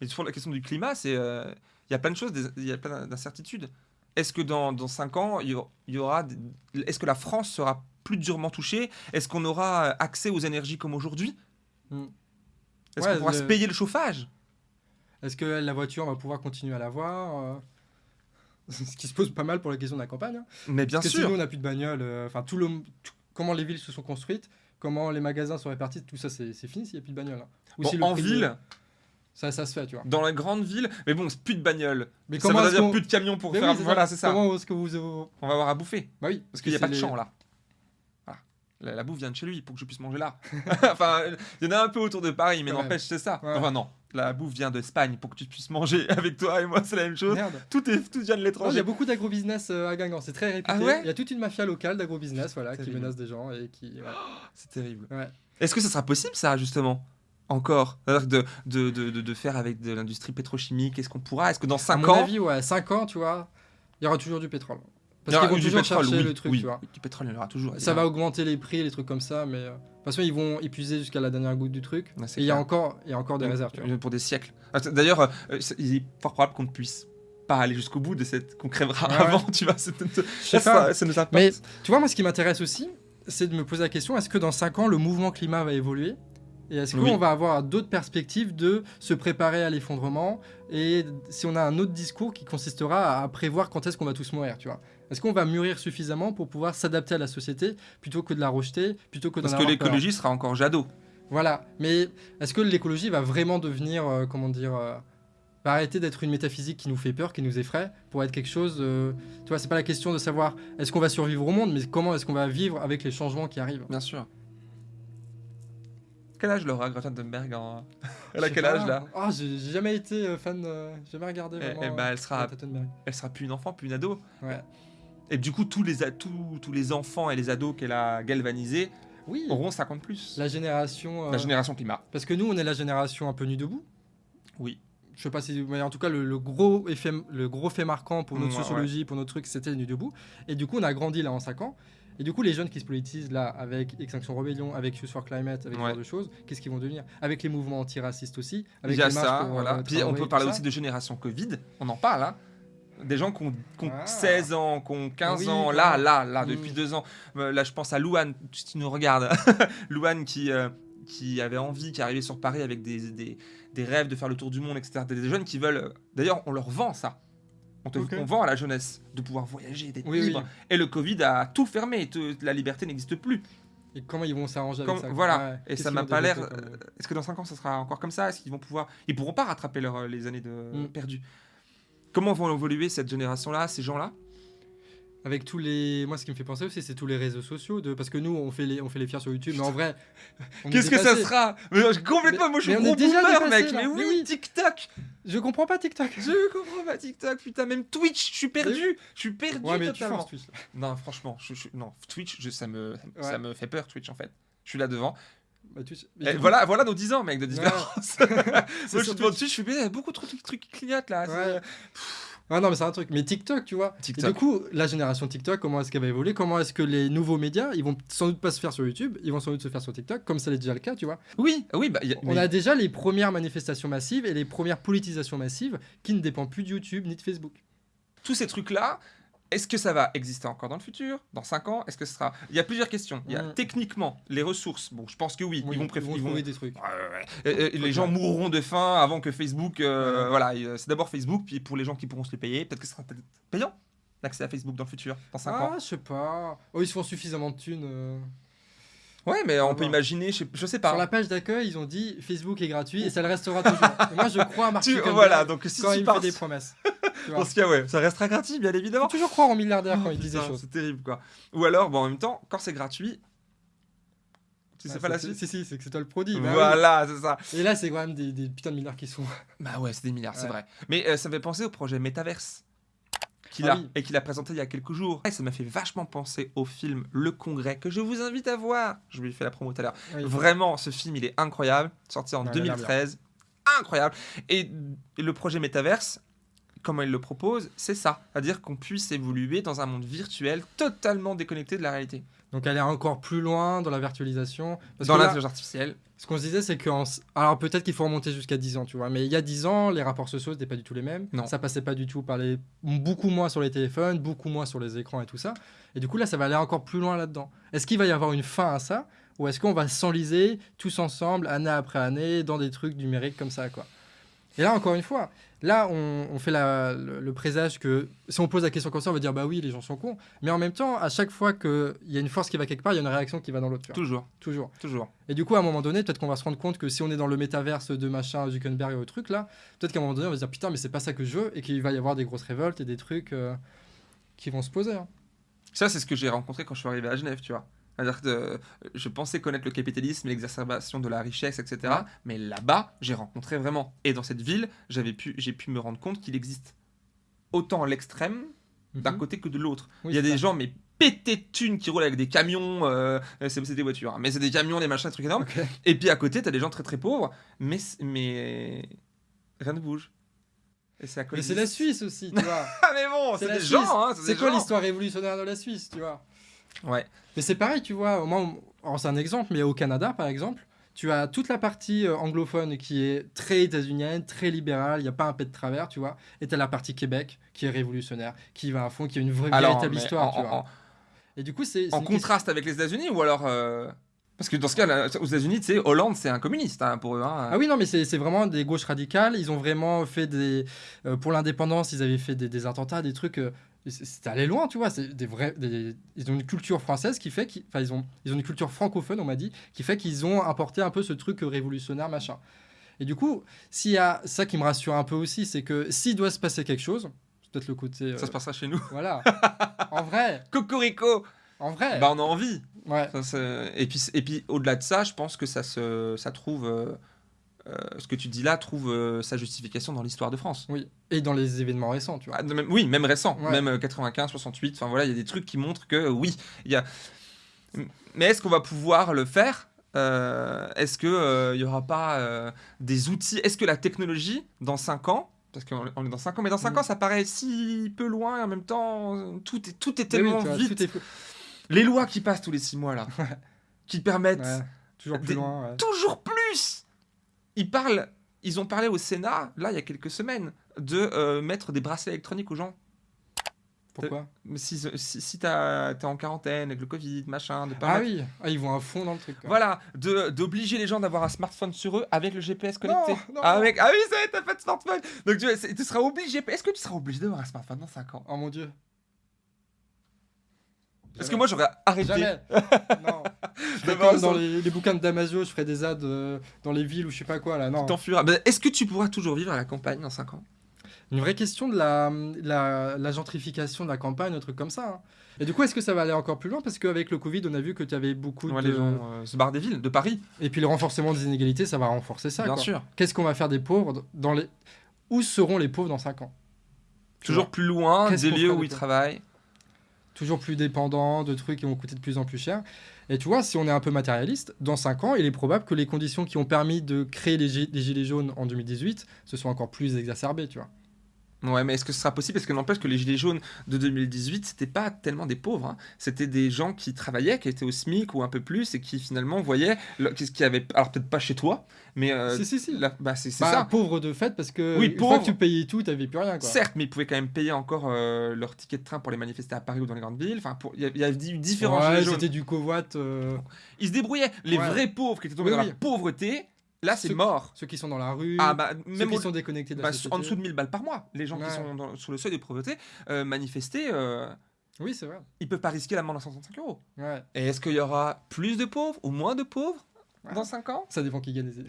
Mais sur la question du climat, c'est euh, il y a plein de choses, il y a plein d'incertitudes. Est-ce que dans, dans 5 ans, il y aura- est-ce que la France sera plus durement touchée? Est-ce qu'on aura accès aux énergies comme aujourd'hui? Hmm. Est-ce Ouais, qu'on pourra le- se payer le chauffage? Est-ce que la voiture, on va pouvoir continuer à l'avoir euh Ce qui se pose pas mal pour la question de la campagne. hein. Mais bien Parce que sinon, on n'a plus de bagnole. euh, Enfin, tout le, tout- comment les villes se sont construites, comment les magasins sont répartis, tout ça, c'est fini s'il n'y a plus de bagnole. hein. Ou Bon, si en de- ville, Ça, ça se fait, tu vois. dans les grandes villes, mais bon, c'est plus de bagnoles. Mais ça comment veut dire plus de camions pour Mais faire. oui, voilà, c'est ça. Comment est-ce que vous. On va avoir à bouffer. Bah oui. Parce qu'il n'y a pas de champ là. La, la bouffe vient de chez lui pour que je puisse manger là. enfin, il y en a un peu autour de Paris, mais n'empêche, c'est ça. Ouais. Enfin, non. La bouffe vient d'Espagne pour que tu puisses manger avec toi et moi, c'est la même chose. Merde. Tout, est, tout vient de Non, Il y l'étranger. a beaucoup d'agrobusiness euh, à Guingamp, c'est très réputé. Ah ouais il y a toute une mafia locale d'agrobusiness voilà, qui menace des gens et qui. C'est terrible. Ouais. Est-ce que ça sera possible, ça, justement Encore? De, de, de, de, de faire avec de l'industrie pétrochimique Est-ce qu'on pourra? Est-ce que dans À 5 mon ans. avis, ouais, 5 ans, tu vois, il y aura toujours du pétrole. Parce qu'ils vont toujours pétrole, chercher oui, le truc, oui, tu vois. Du pétrole, il y en aura toujours. Ça va augmenter les prix, les trucs comme ça, mais euh, de toute façon, ils vont épuiser jusqu'à la dernière goutte du truc. Ouais, Et il y a encore, il y a encore des réserves, tu vois. Euh, Pour des siècles. Ah, D'ailleurs, euh, il est fort probable qu'on ne puisse pas aller jusqu'au bout de cette. qu'on crèvera Ouais, avant, tu vois. Je sais ça, pas. ça nous impacte. Mais tu vois, moi, ce qui m'intéresse aussi, c'est de me poser la question est-ce que dans 5 ans, le mouvement climat va évoluer? Et est-ce qu'on Oui. va avoir d'autres perspectives de se préparer à l'effondrement Et si on a un autre discours qui consistera à prévoir quand est-ce qu'on va tous mourir, tu vois? Est-ce qu'on va mûrir suffisamment pour pouvoir s'adapter à la société plutôt que de la rejeter, plutôt que Parce que l'écologie sera encore jadot. Voilà, mais est-ce que l'écologie va vraiment devenir, euh, comment dire, euh, va arrêter d'être une métaphysique qui nous fait peur, qui nous effraie, pour être quelque chose, euh, tu vois, c'est pas la question de savoir est-ce qu'on va survivre au monde, mais comment est-ce qu'on va vivre avec les changements qui arrivent? Bien sûr. Quel âge Laura Greta Thunberg en... Elle a quel âge là? Ah, j'ai jamais été euh, fan, j'ai jamais regardé Eh- eh ben, elle sera-. Elle sera plus une enfant, plus une ado. Ouais. Et du coup, tous les, tous, tous les enfants et les ados qu'elle a galvanisés Oui. auront 50 plus. La génération. euh, La génération climat. Parce que nous, on est la génération un peu nu debout. Oui. Je sais pas si, mais en tout cas, le, le gros effet, le gros fait marquant pour notre Ouais, sociologie, pour notre truc, c'était nu debout. Et du coup, on a grandi là en 5 ans. Et du coup, les jeunes qui se politisent là avec Extinction Rebellion, avec Youth for Climate, avec ce Ouais. genre de choses, qu'est-ce qu'ils vont devenir? Avec les mouvements antiracistes aussi, Il avec y a les ça, pour, voilà. euh, Puis on peut parler aussi de génération Covid. On en parle, hein. Des gens qui ont, qui ont Ah. 16 ans, qui ont 15 Oui, ans, là, là, là, Mm. depuis deux ans. Euh, là, je pense à Louane, si tu nous regardes. Louane qui, euh, qui avait envie, qui est arrivé sur Paris avec des, des, des rêves de faire le tour du monde, etc. Des, jeunes qui veulent. euh, D'ailleurs, on leur vend ça. On, te, Ok. on vend à la jeunesse de pouvoir voyager, d'être Oui, libre. oui. Et le Covid a tout fermé. te- la liberté n'existe plus. Et comment ils vont s'arranger Comme- avec ça voilà. Ouais. Et ça m'a pas l'air. Est-ce que dans 5 ans, ça sera encore comme ça? Est-ce qu'ils vont pouvoir. Ils pourront pas rattraper leur, les années de Mm. perdues. Comment vont évoluer cette génération-là, ces gens-là? Avec tous les. Moi, ce qui me fait penser aussi, c'est tous les réseaux sociaux. De... Parce que nous, on fait les, on fait les fiers sur YouTube, mais en vrai. Qu'est-ce que ça sera? Mais, euh, Complètement, moi je suis mais gros déjà boomer, mec. là. Mais oui, Mais oui. TikTok. Je comprends pas TikTok. Je comprends pas TikTok, putain. Même Twitch, je suis perdu. Je suis perdu Ouais, mais totalement. Twitch. non, franchement, je, je- non, Twitch, je- ça, me, Ouais. ça me fait peur, Twitch en fait. Je suis là devant. Bah, Mais coup- voilà, voilà nos 10 ans, mec, de différence. Moi, je suis. Twitch, je suis bien, beaucoup trop de trucs, qui clignotent là. Ouais. Ah non, mais c'est un truc. Mais TikTok, tu vois. Et du coup, la génération TikTok, comment est-ce qu'elle va évoluer? Comment est-ce que les nouveaux médias, ils vont sans doute pas se faire sur YouTube, ils vont sans doute se faire sur TikTok, comme ça l'est déjà le cas, tu vois. Oui, oui, bah, a- On mais- a déjà les premières manifestations massives et les premières politisations massives qui ne dépendent plus de YouTube ni de Facebook. tous ces trucs-là, est-ce que ça va exister encore dans le futur Dans 5 ans Est-ce que ce sera... Il y a plusieurs questions. Il y a techniquement les ressources. Bon, je pense que oui. Oui, ils vont préférer... ils vont- trouver des trucs. Ouais, ouais, ouais. Et- et les gens mourront de faim avant que Facebook... euh. Voilà, euh, c'est d'abord Facebook, puis pour les gens qui pourront se les payer, peut-être que ce sera payant l'accès à Facebook dans le futur, dans 5 ans. Ah, je sais pas. Oh, ils se font suffisamment de thunes. euh. Ouais, mais on peut imaginer, je sais, je sais pas. Sur la page d'accueil, ils ont dit Facebook est gratuit et ça le restera toujours. et moi, je crois à Mark Tu- Zuckerberg voilà, donc si quand tu il me pars fait des promesses. Tu vois. dans ce cas, ouais, ça restera gratuit, bien Faut évidemment. toujours croire en milliardaire quand Oh, il dit des putain, choses. C'est terrible, quoi. Ou alors, bon, en même temps, quand c'est gratuit, tu sais Ah, pas la suite Si, si, c'est que c'est toi le produit. bah oui. Voilà, c'est ça. Et là, c'est quand même des, des putains de milliards qui sont. Bah ouais, c'est des milliards, c'est vrai. Mais euh, ça me fait penser au projet Metaverse qu'il Ah a oui. et qu'il a présenté il y a quelques jours. Et ça m'a fait vachement penser au film Le Congrès que je vous invite à voir. Je lui ai fait la promo tout à l'heure. Oui. Vraiment, ce film, il est incroyable, sorti en Ouais, il a l'air 2013. Incroyable. Et, et le projet Metaverse, comment il le propose, c'est ça. C'est-à-dire qu'on puisse évoluer dans un monde virtuel totalement déconnecté de la réalité. Donc aller encore plus loin dans la virtualisation. Parce dans l'intelligence artificielle. ce qu'on se disait, c'est que. Alors peut-être qu'il faut remonter jusqu'à 10 ans, tu vois. Mais il y a 10 ans, les rapports sociaux n'étaient pas du tout les mêmes. Non. Ça passait pas du tout par les. Beaucoup moins sur les téléphones, beaucoup moins sur les écrans et tout ça. Et du coup, là, ça va aller encore plus loin là-dedans. Est-ce qu'il va y avoir une fin à ça Ou est-ce qu'on va s'enliser tous ensemble, année après année, dans des trucs numériques comme ça, quoi? Et là, encore une fois, là, on, on fait la- le, le présage que si on pose la question comme ça, on va dire bah oui, les gens sont cons. Mais en même temps, à chaque fois qu'il y a une force qui va quelque part, il y a une réaction qui va dans l'autre. Toujours, Toujours. toujours. Et du coup, à un moment donné, peut-être qu'on va se rendre compte que si on est dans le métaverse de machin, Zuckerberg et au truc là, peut-être qu'à un moment donné, on va se dire putain, mais c'est pas ça que je veux et qu'il va y avoir des grosses révoltes et des trucs euh, qui vont se poser. hein. Ça, c'est ce que j'ai rencontré quand je suis arrivé à Genève, tu vois. C'est-à-dire que euh, je pensais connaître le capitalisme, l'exacerbation de la richesse, etc. Mais là-bas, j'ai rencontré vraiment. Et dans cette ville, j'avais pu, j'ai pu me rendre compte qu'il existe autant l'extrême d'un Mhm. côté que de l'autre. Oui, Il y a des ça. gens, mais pétés de thunes qui roulent avec des camions. euh, c'est c'est des voitures, hein, mais c'est des camions, des machins, des trucs énormes. Et puis à côté, t'as des gens très très pauvres, mais, mais rien ne bouge. Et c'est la Suisse aussi, tu vois. Ah, mais bon, c'est des Suisse. gens, hein, C'est quoi l'histoire révolutionnaire de la Suisse, tu vois? Ouais. Mais c'est pareil, tu vois. Moi, on- alors, c'est un exemple, mais au Canada, par exemple, tu as toute la partie euh, anglophone qui est très états-unienne, très libérale, il n'y a pas un pet de travers, tu vois. Et tu as la partie Québec qui est révolutionnaire, qui va à fond, qui a une vraie, Alors, véritable histoire, en- tu vois. en- Et du coup, c'est. En contraste avec les États-Unis ou alors. euh, Parce que dans ce cas, là, aux États-Unis, tu sais, Hollande, c'est un communiste hein, pour eux. hein. Ah oui, non, mais c'est c'est vraiment des gauches radicales. Ils ont vraiment fait des. euh, pour l'indépendance, ils avaient fait des, des attentats, des trucs. euh, c'est- allé loin, tu vois. C'est des vrais. des- ils ont une culture française qui fait. qu'ils- Enfin, ils ont, ils ont une culture francophone, on m'a dit, qui fait qu'ils ont apporté un peu ce truc révolutionnaire, machin. Et du coup, s'il y a ça qui me rassure un peu aussi, c'est que s'il doit se passer quelque chose, c'est peut-être le côté. euh, Ça se passera chez nous. Voilà. en vrai, Cocorico en vrai. Bah, on a envie. Ouais. Ça, et puis, et puis au-delà de ça, je pense que ça, se, ça trouve. euh, euh, ce que tu dis là trouve euh, sa justification dans l'histoire de France. Oui. Et dans les événements récents, tu vois. Ah, même- oui, même récent, Ouais. même euh, 95, 68, enfin voilà, il y a des trucs qui montrent que euh, oui, il y a. Mais est-ce qu'on va pouvoir le faire? Euh, Est-ce qu'il n'y aura pas euh, des outils? Est-ce que la technologie, dans 5 ans, parce qu'on est- dans 5 ans, mais dans 5 Mm. ans, ça paraît si peu loin et en même temps, euh, tout est, tout est Mais oui, tellement vois, vite. est. Les lois qui passent tous les 6 mois là, qui permettent Ouais. Toujours plus Des- loin. ouais. toujours plus. Ils parlent, ils ont parlé au Sénat, là, il y a quelques semaines, de euh, mettre des bracelets électroniques aux gens. Pourquoi Mais Si, si, si t'es en quarantaine avec le Covid, machin, de pas Ah mettre- oui, ah, ils vont à fond dans le truc. quoi. Voilà, d'obliger les gens d'avoir un smartphone sur eux avec le GPS connecté. Non, non. Avec... Ah oui, ça y est, t'as pas de smartphone. Donc tu, tu seras obligé. Est-ce que tu seras obligé d'avoir un smartphone dans 5 ans? Oh mon dieu. Parce que moi j'aurais arrêté. Jamais. non. Je comme dans les, les bouquins de Damasio, je ferais des ads euh, dans les villes ou je sais pas quoi là. Non. T'enfuiras. Ben, Est-ce que tu pourras toujours vivre à la campagne dans 5 ans? Une vraie question de la, la, la gentrification de la campagne, un truc comme ça. hein. Et du coup, est-ce que ça va aller encore plus loin? Parce qu'avec le Covid, on a vu que tu avais beaucoup Ouais, de. Les gens euh, se barrent des villes, de Paris. Et puis le renforcement des inégalités, ça va renforcer ça. bien quoi. sûr. Qu'est-ce qu'on va faire des pauvres dans les... Où seront les pauvres dans 5 ans? Toujours plus loin des lieux où ils travaillent. Toujours plus dépendants de trucs qui vont coûter de plus en plus cher. Et tu vois, si on est un peu matérialiste, dans 5 ans, il est probable que les conditions qui ont permis de créer les, les Gilets jaunes en 2018 se soient encore plus exacerbées, tu vois. Ouais, mais est-ce que ce sera possible? Parce que n'empêche que les Gilets jaunes de 2018, c'était pas tellement des pauvres. hein. C'était des gens qui travaillaient, qui étaient au SMIC ou un peu plus, et qui finalement voyaient qu'est-ce qu'il y avait. Alors peut-être pas chez toi, mais euh, si, si, si. bah, c'est Bah, ça. pauvre de fait, parce que Oui, une fois pauvre. que tu payais tout, t'avais plus rien, quoi. Certes, mais ils pouvaient quand même payer encore euh, leur ticket de train pour les manifester à Paris ou dans les grandes villes. Enfin, pour- il y a, il y a eu différents Ouais, Gilets jaunes. c'était du covoit. euh, Ils se débrouillaient. Les Ouais. vrais pauvres qui étaient tombés Oui, dans oui. la pauvreté, là c'est Ceux- mort. ceux qui sont dans la rue, Ah bah ceux même qui au- sont déconnectés de la bah, société. en dessous de 1000 balles par mois, les gens Ouais. qui sont dans- sur le seuil de pauvreté euh, manifester, euh, Oui, c'est vrai. ils peuvent pas risquer l'amende à 135 euros. Ouais. Et est-ce qu'il y aura plus de pauvres ou moins de pauvres Ouais. dans 5 ans? Ça dépend qui gagne les les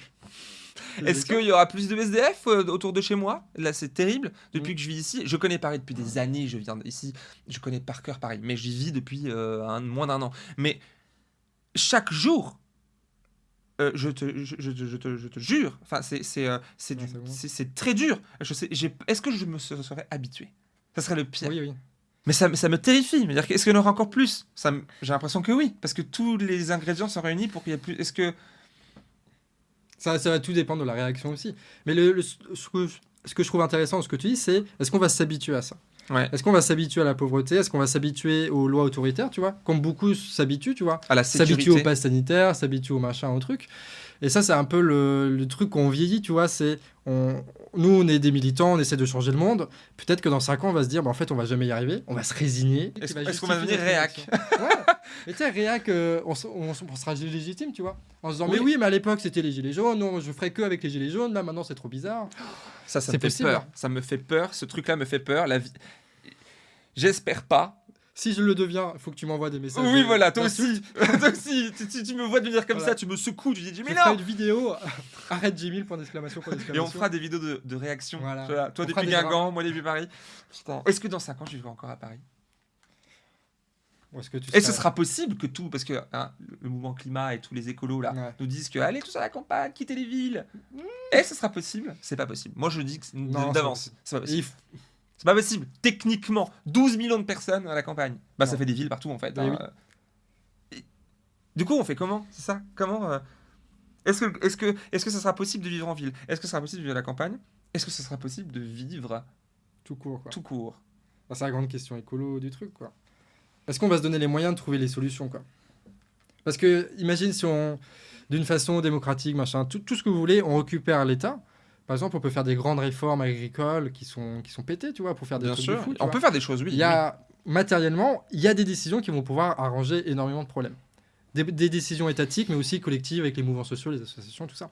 Est-ce qu'il y aura plus de SDF euh, autour de chez moi? Là, c'est terrible. Depuis Mm. que je vis ici, je connais Paris depuis des années. Je viens ici, je connais par cœur Paris, mais j'y vis depuis euh, un, moins d'un an. Mais chaque jour, euh, je, te, je, je te- je te, je te jure, enfin, c'est c'est euh, c'est bon. très dur. Je sais, j'ai- Est-ce que je me se- serais habitué? Ça serait le pire. Oui, oui. Mais ça, me- ça me terrifie. Mais dire, Est-ce qu'il y en aura encore plus? Ça J'ai l'impression que oui, parce que tous les ingrédients sont réunis pour qu'il y ait plus. Est-ce que Ça, ça va tout dépendre de la réaction aussi. Mais le, le- ce, que, ce que je trouve intéressant dans ce que tu dis, c'est est-ce qu'on va s'habituer à ça? Ouais. Est-ce qu'on va s'habituer à la pauvreté? Est-ce qu'on va s'habituer aux lois autoritaires, tu vois? Comme beaucoup s'habituent, tu vois à la S'habituer sécurité au pass sanitaire, s'habituer au machin, au truc. Et ça, c'est un peu le, le truc qu'on vieillit, tu vois. C'est on, nous, on est des militants, on essaie de changer le monde. Peut-être que dans 5 ans, on va se dire, bah, en fait, on va jamais y arriver. On va se résigner. Est-ce- qu'on va devenir réac? Ouais. Mais tu sais, réac, euh, on, sera légitime, tu vois. En se disant, Oui. mais oui, mais à l'époque, c'était les gilets jaunes. Non, je ferais que avec les gilets jaunes. Là, maintenant, c'est trop bizarre. Ça, ça me fait possible. peur. Ça me fait peur. Ce truc-là me fait peur. La vie. J'espère pas. Si je le deviens, il faut que tu m'envoies des messages. Oui, voilà, toi aussi. toi aussi. Tu, tu- tu me vois devenir comme Voilà. ça, tu me secoues, tu dis ferai non une vidéo. Arrête Jimmy, point d'exclamation, point Et d'exclamation. on fera des vidéos de, de réaction. Voilà. Voilà. Toi On depuis Guingamp, moi depuis Paris. Putain. Est-ce que dans 5 ans, je vivrai encore à Paris? Est-ce que tu Et ce sera possible que tout, parce que hein, le mouvement climat et tous les écolos là Ouais. nous disent que allez tous à la campagne, quittez les villes. Et ce sera possible? C'est pas possible. Moi je dis que d'avance. C'est pas Et possible. C'est pas possible. Techniquement, 12 millions de personnes à la campagne. Bah ça fait des villes partout en fait. Bah hein. oui. Et- Du coup, on fait comment? C'est ça? Comment euh, Est-ce que, est-ce que, est-ce que ça sera possible de vivre en ville? Est-ce que ça sera possible de vivre à la campagne? Est-ce que ça sera possible de vivre Tout court, quoi. tout court? Bah, c'est la grande question écolo du truc, quoi. Est-ce qu'on va se donner les moyens de trouver les solutions, quoi? Parce que, imagine si on, d'une façon démocratique, machin, tout, tout ce que vous voulez, on récupère l'État. Par exemple, on peut faire des grandes réformes agricoles qui sont, qui sont pétées, tu vois, pour faire des Bien trucs sûr. de fou. tu on vois. peut faire des choses, oui. Il y a, matériellement, il y a des décisions qui vont pouvoir arranger énormément de problèmes. Des, des décisions étatiques, mais aussi collectives avec les mouvements sociaux, les associations, tout ça.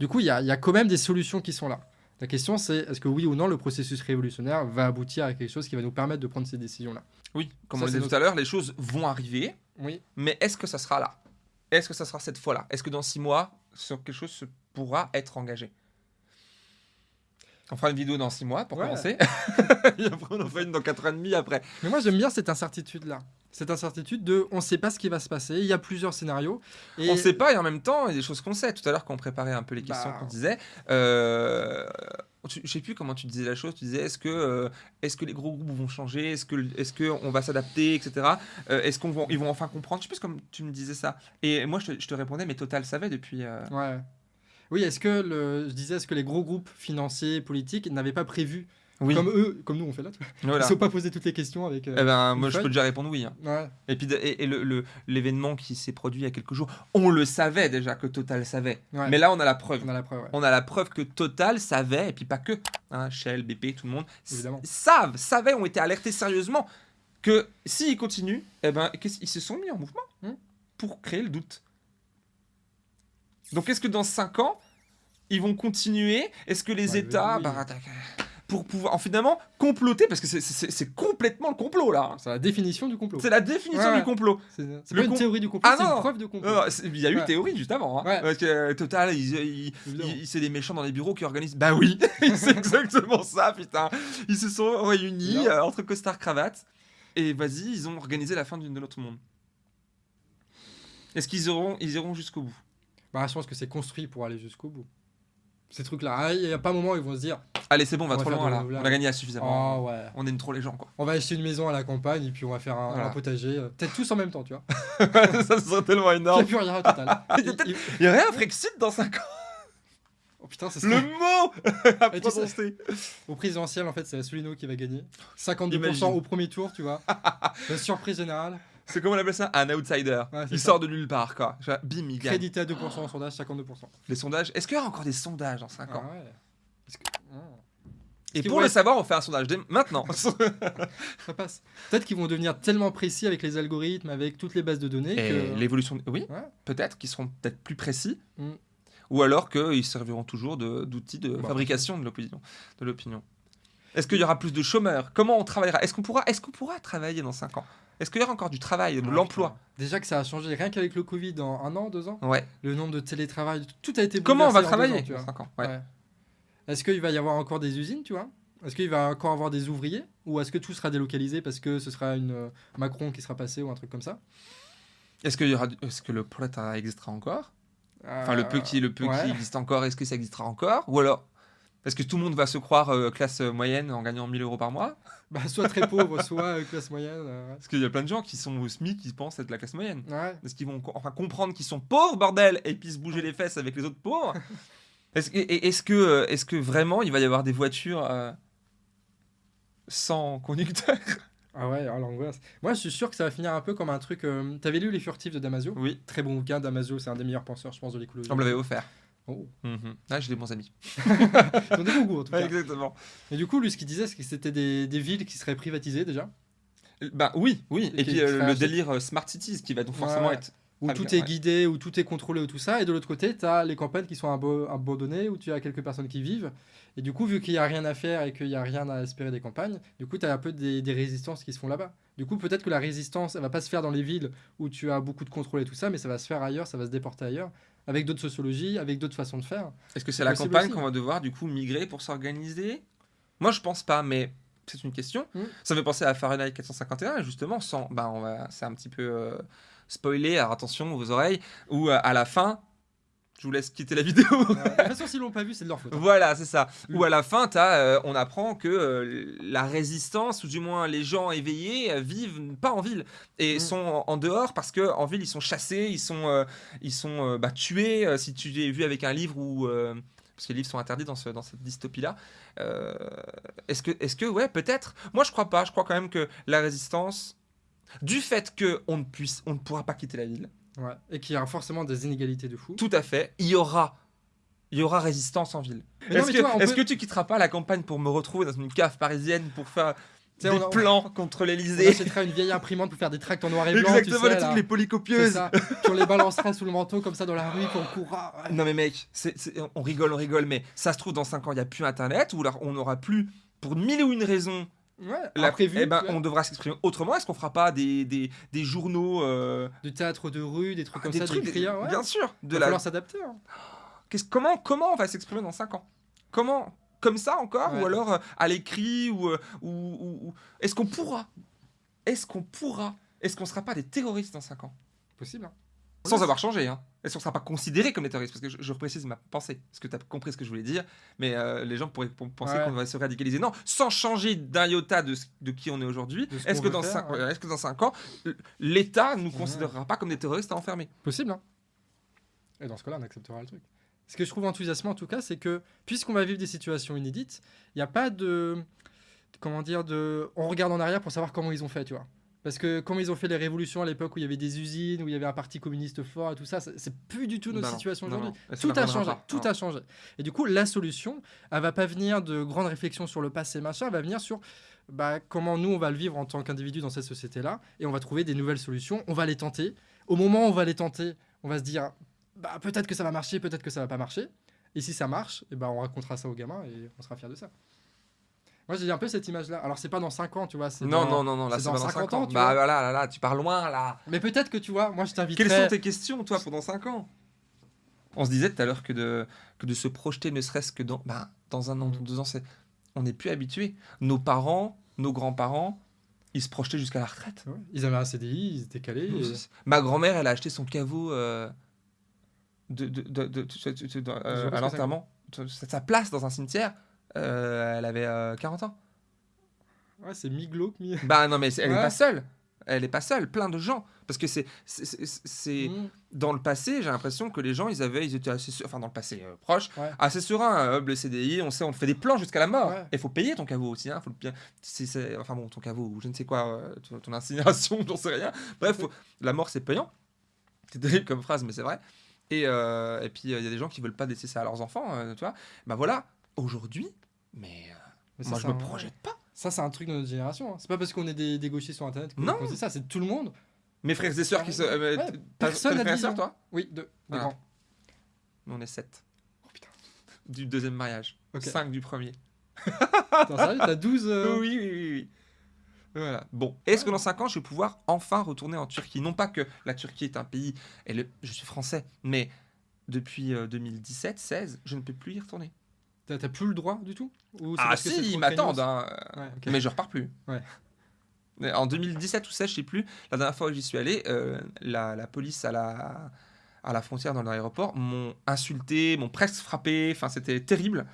Du coup, il y a, y a quand même des solutions qui sont là. La question, c'est est-ce que oui ou non, le processus révolutionnaire va aboutir à quelque chose qui va nous permettre de prendre ces décisions-là? Oui, comme Ça, on le disait notre- tout à l'heure, les choses vont arriver, Oui. mais est-ce que ça sera là? Est-ce que ça sera cette fois-là? Est-ce que dans six mois, sur quelque chose se pourra être engagé? On fera une vidéo dans six mois pour Ouais. commencer. Et après, on en fera une dans quatre ans et demi après. Mais moi, j'aime bien cette incertitude-là. cette incertitude de on ne sait pas ce qui va se passer, il y a plusieurs scénarios. Et... On ne sait pas et en même temps, il y a des choses qu'on sait. Tout à l'heure, quand on préparait un peu les questions bah. qu'on disait, euh, je ne sais plus comment tu disais la chose, tu disais est-ce que, euh, est que les gros groupes vont changer, est-ce qu'on est va s'adapter, etc. Euh, est-ce qu'ils vont, ils vont enfin comprendre? Je sais plus comme tu me disais ça. Et moi, je te, je te répondais, mais Total savait depuis... Ouais. Oui, est-ce que, le, je disais, est-ce que les gros groupes financiers, politiques n'avaient pas prévu comme eux, comme nous on fait là. Voilà. Ils ne sont pas posé toutes les questions avec. Euh, eh ben, moi je peux déjà répondre oui. Hein. Et puis et, l'événement qui s'est produit il y a quelques jours, on le savait déjà que Total savait. Mais là on a la preuve. On a la preuve. On a la preuve que Total savait et puis pas que. Hein, Shell, BP, tout le monde Évidemment. savent, savaient, ont été alertés sérieusement que s'ils continuent, eh ben, ils se sont mis en mouvement hmm. pour créer le doute. Donc est-ce que dans 5 ans, ils vont continuer? Est-ce que les États... Bah, pour pouvoir, en finalement, comploter, parce que c'est complètement le complot là. C'est la définition du complot. C'est la définition du complot. C'est pas une théorie du complot, ah, c'est une preuve de complot. il y a eu théorie juste avant. Hein. Parce que euh, Total, il, c'est des méchants dans les bureaux qui organisent. Bah oui, c'est exactement ça, putain. Ils se sont réunis euh, entre costard cravate et vas-y, ils ont organisé la fin de l'autre monde. Est-ce qu'ils iront, ils iront jusqu'au bout? Bah, je pense que c'est construit pour aller jusqu'au bout. Ces trucs-là, ah, il n'y a pas un moment où ils vont se dire Allez, c'est bon, on va, trop loin là. On a gagné à suffisamment. Ah, on aime trop les gens quoi. On va acheter une maison à la campagne et puis on va faire un, potager. Euh, peut-être tous en même temps, tu vois. ça serait tellement énorme. Il n'y a plus rien total. il y aurait un Frexit dans 5 ans. Oh putain, c'est Le mot à prononcer. Au présidentiel, en fait, c'est Asselineau qui va gagner. 52% au premier tour, tu vois. La surprise générale. C'est comment on appelle ça Un outsider. il sort de nulle part, quoi. Bim, il gagne. Crédité à 2% en sondage, 52%. Les sondages Est-ce qu'il y aura encore des sondages dans 5 ans ah ouais. Ah. Et pour le savoir, on fait un sondage dès maintenant. ça passe. Peut-être qu'ils vont devenir tellement précis avec les algorithmes, avec toutes les bases de données. Et l'évolution. Oui, peut-être qu'ils seront peut-être plus précis. Mm. Ou alors qu'ils serviront toujours d'outils de, bah, fabrication de l'opinion. Est-ce qu'il y aura plus de chômeurs? Comment on travaillera? Est-ce qu'on pourra, est qu'on pourra travailler dans 5 ans? Est-ce qu'il y aura encore du travail, de l'emploi Déjà que ça a changé, rien qu'avec le Covid, en un an, deux ans, ouais. le nombre de télétravail, tout a été Comment on va travailler dans 5 ans? Ouais. Est-ce qu'il va y avoir encore des usines, tu vois? Est-ce qu'il va encore avoir des ouvriers? Ou est-ce que tout sera délocalisé parce que ce sera une euh, Macron qui sera passé ou un truc comme ça? Est-ce que, y aura, est-ce que le prolétariat existera encore? Enfin, le peu qui, le peu qui existe encore, est-ce que ça existera encore? Ou alors est-ce que tout le monde va se croire euh, classe moyenne en gagnant 1000 euros par mois bah, Soit très pauvre, soit euh, classe moyenne. Parce qu'il y a plein de gens qui sont au SMIC qui pensent être la classe moyenne. Est-ce qu'ils vont enfin comprendre qu'ils sont pauvres, bordel, et puis se bouger les fesses avec les autres pauvres Est-ce que, est que, euh, est que vraiment il va y avoir des voitures euh, sans conducteur? Ah ouais, alors l'angoisse. Moi, je suis sûr que ça va finir un peu comme un truc. Euh, t'avais lu Les Furtifs de Damasio? Oui. Très bon bouquin. Damasio, c'est un des meilleurs penseurs, je pense, de l'écologie. On me l'avait offert. Oh. Ah, j'ai des bons amis. Ils ont des bons goûts, en tout cas. exactement. Et du coup, lui, ce qu'il disait, c'est que c'était des, des, villes qui seraient privatisées déjà. Bah oui, oui. Et, puis le délire Smart Cities qui va donc forcément être où tout est guidé, où tout est contrôlé, ou tout ça. Et de l'autre côté, tu as les campagnes qui sont abandonnées, où tu as quelques personnes qui vivent. Et du coup, vu qu'il n'y a rien à faire et qu'il n'y a rien à espérer des campagnes, du coup, tu as un peu des, résistances qui se font là-bas. Du coup, peut-être que la résistance, elle va pas se faire dans les villes où tu as beaucoup de contrôle et tout ça, mais ça va se faire ailleurs, ça va se déporter ailleurs, avec d'autres sociologies, avec d'autres façons de faire. Est-ce que c'est la campagne qu'on va devoir, du coup, migrer pour s'organiser? Moi, je pense pas, mais c'est une question. Hmm. Ça me fait penser à Fahrenheit 451, justement, sans, bah, on va, c'est un petit peu euh, spoiler, alors attention vos oreilles, ou euh, à la fin, je vous laisse quitter la vidéo. de toute façon, s'ils l'ont pas vu, c'est de leur faute. Hein. Voilà, c'est ça. Hmm. Ou à la fin, as, euh, on apprend que la résistance, ou du moins les gens éveillés, vivent pas en ville et hmm. sont en, dehors parce que en ville ils sont chassés, ils sont, ils sont bah, tués. si tu l'as vu avec un livre parce que les livres sont interdits dans, ce, dans cette dystopie-là. Euh, est-ce que, est que, ouais, peut-être? Moi, je crois pas. Je crois quand même que la résistance, du fait qu'on ne puisse, on ne pourra pas quitter la ville. Ouais, et qu'il y aura forcément des inégalités de fou. Tout à fait. Il y aura, il y aura résistance en ville. Est-ce que, est que tu quitteras pas la campagne pour me retrouver dans une cave parisienne pour faire des on, plans contre l'Elysée. On achètera une vieille imprimante pour faire des tracts en noir et blanc. Exactement, tu sais, les trucs, les polycopieuses. Ça. on les balancera sous le manteau comme ça dans la rue, qu'on courra. Non mais mec, on rigole, on rigole, mais ça se trouve dans 5 ans, il n'y a plus Internet, ou alors on n'aura plus, pour mille ou une raisons, Ouais, la, eh ben, on devra s'exprimer autrement. Est-ce qu'on fera pas des, des, des journaux euh... de théâtre de rue, des trucs comme des ça, trucs, des ouais. Bien sûr. De Il va falloir s'adapter. Hein. Comment, comment on va s'exprimer dans 5 ans? Comment comme ça encore? Ou alors euh, à l'écrit ou, euh, ou, ou, Est-ce qu'on pourra? Est-ce qu'on pourra? Est-ce qu'on sera pas des terroristes dans 5 ans? Possible. Hein. Sans avoir changé, hein. Est-ce qu'on sera pas considérés comme des terroristes Parce que je, je, précise ma pensée, parce que tu as compris ce que je voulais dire, mais euh, les gens pourraient penser qu'on va se radicaliser. Non, sans changer d'un iota de, de, qui on est aujourd'hui, est-ce que, dans cinq, est que dans 5 ans, l'État ne nous considérera pas comme des terroristes à enfermer? Possible, hein. Et dans ce cas-là, on acceptera le truc. Ce que je trouve enthousiasmant en tout cas, c'est que puisqu'on va vivre des situations inédites, il n'y a pas de. Comment dire de, On regarde en arrière pour savoir comment ils ont fait, tu vois. Parce que comme ils ont fait les révolutions à l'époque où il y avait des usines, où il y avait un parti communiste fort et tout ça, c'est plus du tout notre situation aujourd'hui. Tout a changé, tout a changé. Et du coup, la solution, elle va pas venir de grandes réflexions sur le passé, machin, elle va venir sur bah, comment nous on va le vivre en tant qu'individu dans cette société-là, et on va trouver des nouvelles solutions, on va les tenter. Au moment où on va les tenter, on va se dire, bah, peut-être que ça va marcher, peut-être que ça va pas marcher. Et si ça marche, et eh bah, on racontera ça aux gamins et on sera fiers de ça. Moi, j'ai un peu cette image-là. Alors, c'est pas dans 5 ans, tu vois. Non, non, non, non, là, c'est dans, 50 ans. bah, voilà, là, là, tu pars loin, là. Mais peut-être que, tu vois, moi, je t'invite. Quelles sont tes questions, toi, pendant 5 ans? On se disait tout à l'heure que de, que de se projeter, ne serait-ce que dans, bah, dans un an, dans deux ans, c'est... on n'est plus habitué. Nos parents, nos grands-parents, ils se projetaient jusqu'à la retraite. Ils avaient un CDI, ils étaient calés. Ma grand-mère, elle a acheté son caveau euh, de, de, de, de euh, à l'enterrement. Sa place dans un cimetière euh, elle avait 40 euh, ans. Ouais, c'est mi-glauque, mi... Bah non, mais elle est pas seule. Elle est pas seule, plein de gens. Parce que c'est. c'est mmh. Dans le passé, j'ai l'impression que les gens, ils avaient. Ils étaient assez. Enfin, dans le passé euh, proche, assez sereins. Hub, le CDI, on sait, on fait des plans jusqu'à la mort. Il faut payer ton caveau aussi. Hein, faut bien, enfin bon, ton caveau, ou je ne sais quoi, ton, incinération, j'en sais rien. Bref, la mort, c'est payant. C'est terrible comme phrase, mais c'est vrai. Et, et puis, il y a des gens qui veulent pas laisser ça à leurs enfants, tu vois. Bah voilà, aujourd'hui, mais, euh, moi, je me projette pas. Ça, c'est un truc de notre génération. Hein. C'est pas parce qu'on est des, des, gauchistes sur Internet qu'on dit ça, c'est tout le monde. Mes frères et sœurs qui se. Euh, personne n'a dit toi? Oui, deux. deux ah. Nous, on est sept. Oh putain. Du deuxième mariage. Cinq du premier. T'as 12 euh, Oui, oui, oui. oui. Voilà. Bon, est-ce que dans 5 ans, je vais pouvoir enfin retourner en Turquie? Non pas que la Turquie est un pays, et le... je suis français, mais depuis 2017-16, je ne peux plus y retourner. T'as plus le droit du tout? Ah si, ils m'attendent, hein. mais je repars plus. En 2017 ou 16, je sais plus, la dernière fois où j'y suis allé, euh, la, la, police à la, à la frontière dans l'aéroport m'ont insulté, m'ont presque frappé, enfin c'était terrible.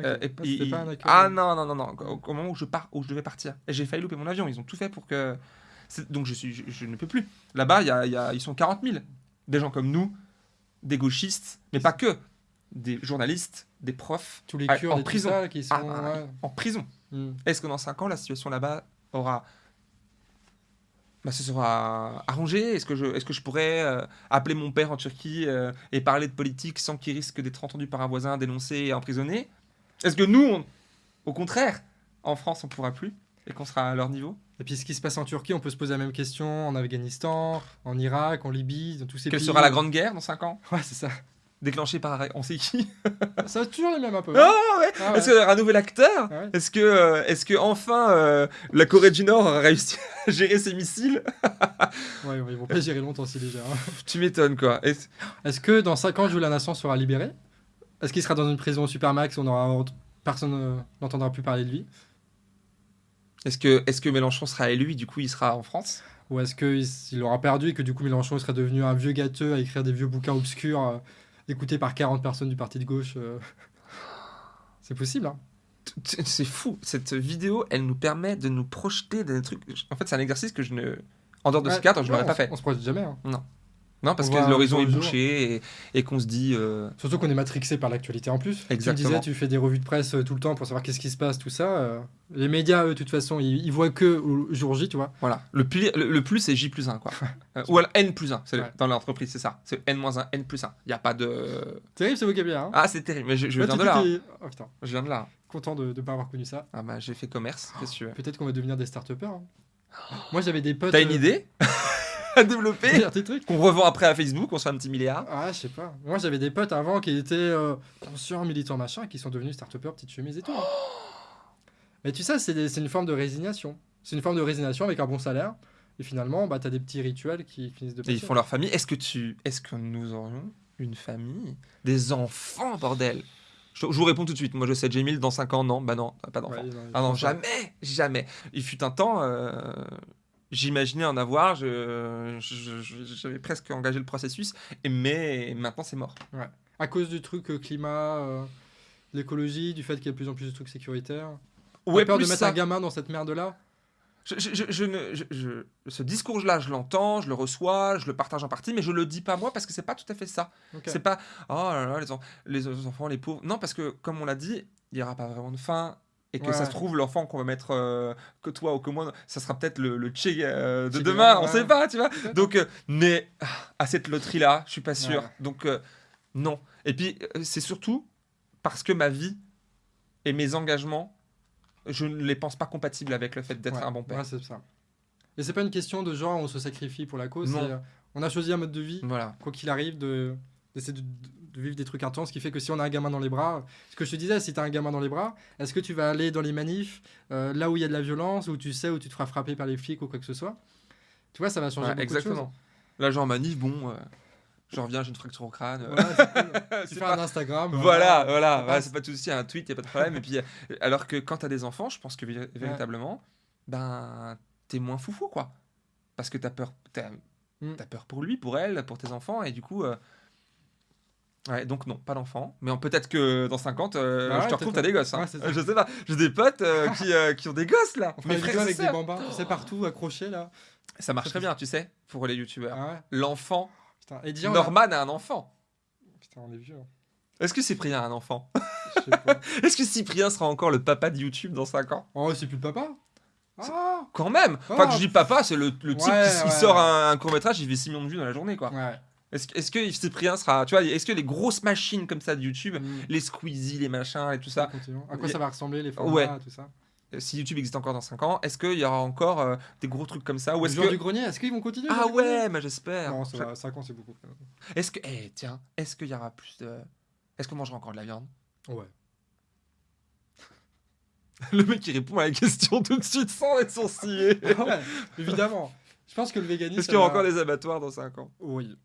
Euh, et, ah non, non, non, non, au, moment où je, pars, où je devais partir. J'ai failli louper mon avion, ils ont tout fait pour que... Donc je, suis, je, ne peux plus. Là-bas, y a, y a, ils sont 40 000. Des gens comme nous, des gauchistes, mais pas que des journalistes, des profs Tous les Kurdes en prison. qui sont, ah, en prison. Hmm. Est-ce que dans 5 ans, la situation là-bas aura. Bah, ce sera arrangé Est-ce que, je, est que je pourrais euh, appeler mon père en Turquie euh, et parler de politique sans qu'il risque d'être entendu par un voisin, dénoncé et emprisonné? Est-ce que nous, au contraire, en France, on pourra plus et qu'on sera à leur niveau? Et puis ce qui se passe en Turquie, on peut se poser la même question en Afghanistan, en Irak, en Libye, dans tous ces pays. Quelle sera la Grande Guerre dans 5 ans? Ouais, c'est ça déclenché par on sait qui Ça va toujours les mêmes un peu. Hein. Ah ouais. Ah Est-ce qu'il y aura un nouvel acteur Est-ce que, euh, est-ce que enfin euh, la Corée du Nord aura réussi à gérer ses missiles Ouais, ils vont pas gérer longtemps si déjà. Hein. Tu m'étonnes quoi. Est-ce... que dans 5 ans, Julian Assange sera libéré? Est-ce qu'il sera dans une prison supermax on aura personne euh, n'entendra plus parler de lui? Est-ce que, est-ce que Mélenchon sera élu du coup il sera en France? Ou est-ce qu'il aura perdu et que du coup Mélenchon serait devenu un vieux gâteux à écrire des vieux bouquins obscurs écouté par 40 personnes du parti de gauche. Euh. C'est possible, hein C'est fou. Cette vidéo, elle nous permet de nous projeter dans des trucs. En fait, c'est un exercice que je ne. En dehors de ce cadre, je ne l'aurais pas fait. On se projette jamais. Hein. Non. Non, parce que l'horizon est bouché et, qu'on se dit. Euh, Surtout qu'on est matrixé par l'actualité en plus. Exactement. Tu disais, tu fais des revues de presse euh, tout le temps pour savoir qu'est-ce qui se passe, tout ça. Euh. Les médias, eux, de toute façon, ils, voient que au jour J, tu vois. Voilà. Le, le, plus, c'est J plus 1, quoi. ou alors N plus 1. Dans l'entreprise, c'est ça. C'est N moins 1, N plus 1. Il n'y a pas de. Terrible ce vocabulaire. Hein ah, c'est terrible. Mais je, viens de là. Oh, putain. Je viens de là. Content de ne pas avoir connu ça. Ah, bah, j'ai fait commerce. Peut-être qu'on va devenir des start-upers. Hein. Moi, j'avais des potes. T'as une idée? à développer, qu'on revend après à Facebook, on se fait un petit milliard. Ah, je sais pas. Moi, j'avais des potes avant qui étaient euh, conscients, militants, machin, qui sont devenus start-upers, petites chemises et tout. Hein. Mais tu sais, c'est une forme de résignation. C'est une forme de résignation avec un bon salaire. Et finalement, bah, tu as des petits rituels qui finissent de passer. Et ils font leur famille. Est-ce que, tu... Est que nous aurions une famille? Des enfants, bordel je, vous réponds tout de suite. Moi, je sais, Jamil, dans 5 ans, non. Bah non, pas d'enfant. ah non, jamais, jamais. Il fut un temps, euh, J'imaginais en avoir, je- je- je- j'avais presque engagé le processus, mais maintenant c'est mort. À cause du truc euh, climat, euh, l'écologie, du fait qu'il y a de plus en plus de trucs sécuritaires. Ouais, peur de mettre ça. un gamin dans cette merde-là? Je, je- je- ne, je- je- ce discours-là, je l'entends, je le reçois, je le partage en partie, mais je le dis pas moi parce que c'est pas tout à fait ça. Ok. C'est pas oh là là, les, en- les enfants, les pauvres. Non, parce que comme on l'a dit, il y aura pas vraiment de faim. Et que Ouais. ça se trouve, l'enfant qu'on va mettre euh, que toi ou que moi, ça sera peut-être le, le Che euh, de Che demain, Guevara, on sait pas, tu vois. Donc, euh, mais ah, à cette loterie-là, je suis pas sûr. Ouais. Donc, euh, non. Et puis, c'est surtout parce que ma vie et mes engagements, je ne les pense pas compatibles avec le fait d'être Ouais, un bon père. c'est ça. Et c'est pas une question de genre on se sacrifie pour la cause. Non. On a choisi un mode de vie, Voilà. quoi qu'il arrive, de d'essayer de, de vivre des trucs intenses, ce qui fait que si on a un gamin dans les bras, ce que je te disais, si tu as un gamin dans les bras, est-ce que tu vas aller dans les manifs, euh, là où il y a de la violence, où tu sais où tu te feras frapper par les flics ou quoi que ce soit? Tu vois, ça va changer Ouais, beaucoup exactement. Là, genre manif, bon, euh, je reviens, j'ai une fracture au crâne. de. Voilà, tu fais pas- un Instagram. Voilà, voilà, c'est pas tout aussi un tweet, y a pas de problème. et puis, euh, alors que quand t'as des enfants, je pense que vé- véritablement, ben, t'es moins foufou, quoi. Parce que t'as peur, t'as Mm. t'as peur pour lui, pour elle, pour tes enfants, et du coup. euh, Ouais, donc non, pas d'enfants. Mais peut-être que dans 50, euh, ouais, je te retrouve, t'as des gosses. hein. Ouais, c'est. Euh, je sais pas, j'ai des potes euh, qui, euh, qui ont des gosses là. On Mes frères avec des bambins, sais, partout, accrochés là. Ça marche très bien, tu sais, pour les youtubeurs. Ah L'enfant, a- Norman a un enfant. Putain, on est vieux. hein. Est-ce que Cyprien a un enfant? Est-ce que Cyprien sera encore le papa de YouTube dans 5 ans? Oh, c'est plus le papa Ah Quand même Enfin, Ah. que je dis papa, c'est le, le type qui sort un, court-métrage, il fait 6 millions de vues dans la journée, quoi. Ouais. Est-ce que- Cyprien sera. Tu vois, est-ce que les grosses machines comme ça de YouTube, Mm. les Squeezie, les machins et tout ça, Continuons. À quoi ça va ressembler les formats, Ouais. tout ça euh, si YouTube existe encore dans 5 ans, est-ce qu'il y aura encore euh, des gros trucs comme ça Ou Le est-ce jour que. du grenier, est-ce qu'ils vont continuer Ah ouais, mais j'espère. Non, ça va, 5 ans c'est beaucoup. Est-ce que. Eh, tiens, est-ce qu'il y aura plus de. Est-ce qu'on mangera encore de la viande? Ouais. Le mec qui répond à la question tout de suite sans être sourcillé. Ah ouais, évidemment. Je pense que le véganisme. Est-ce qu'il y aura encore des abattoirs dans 5 ans? Oui.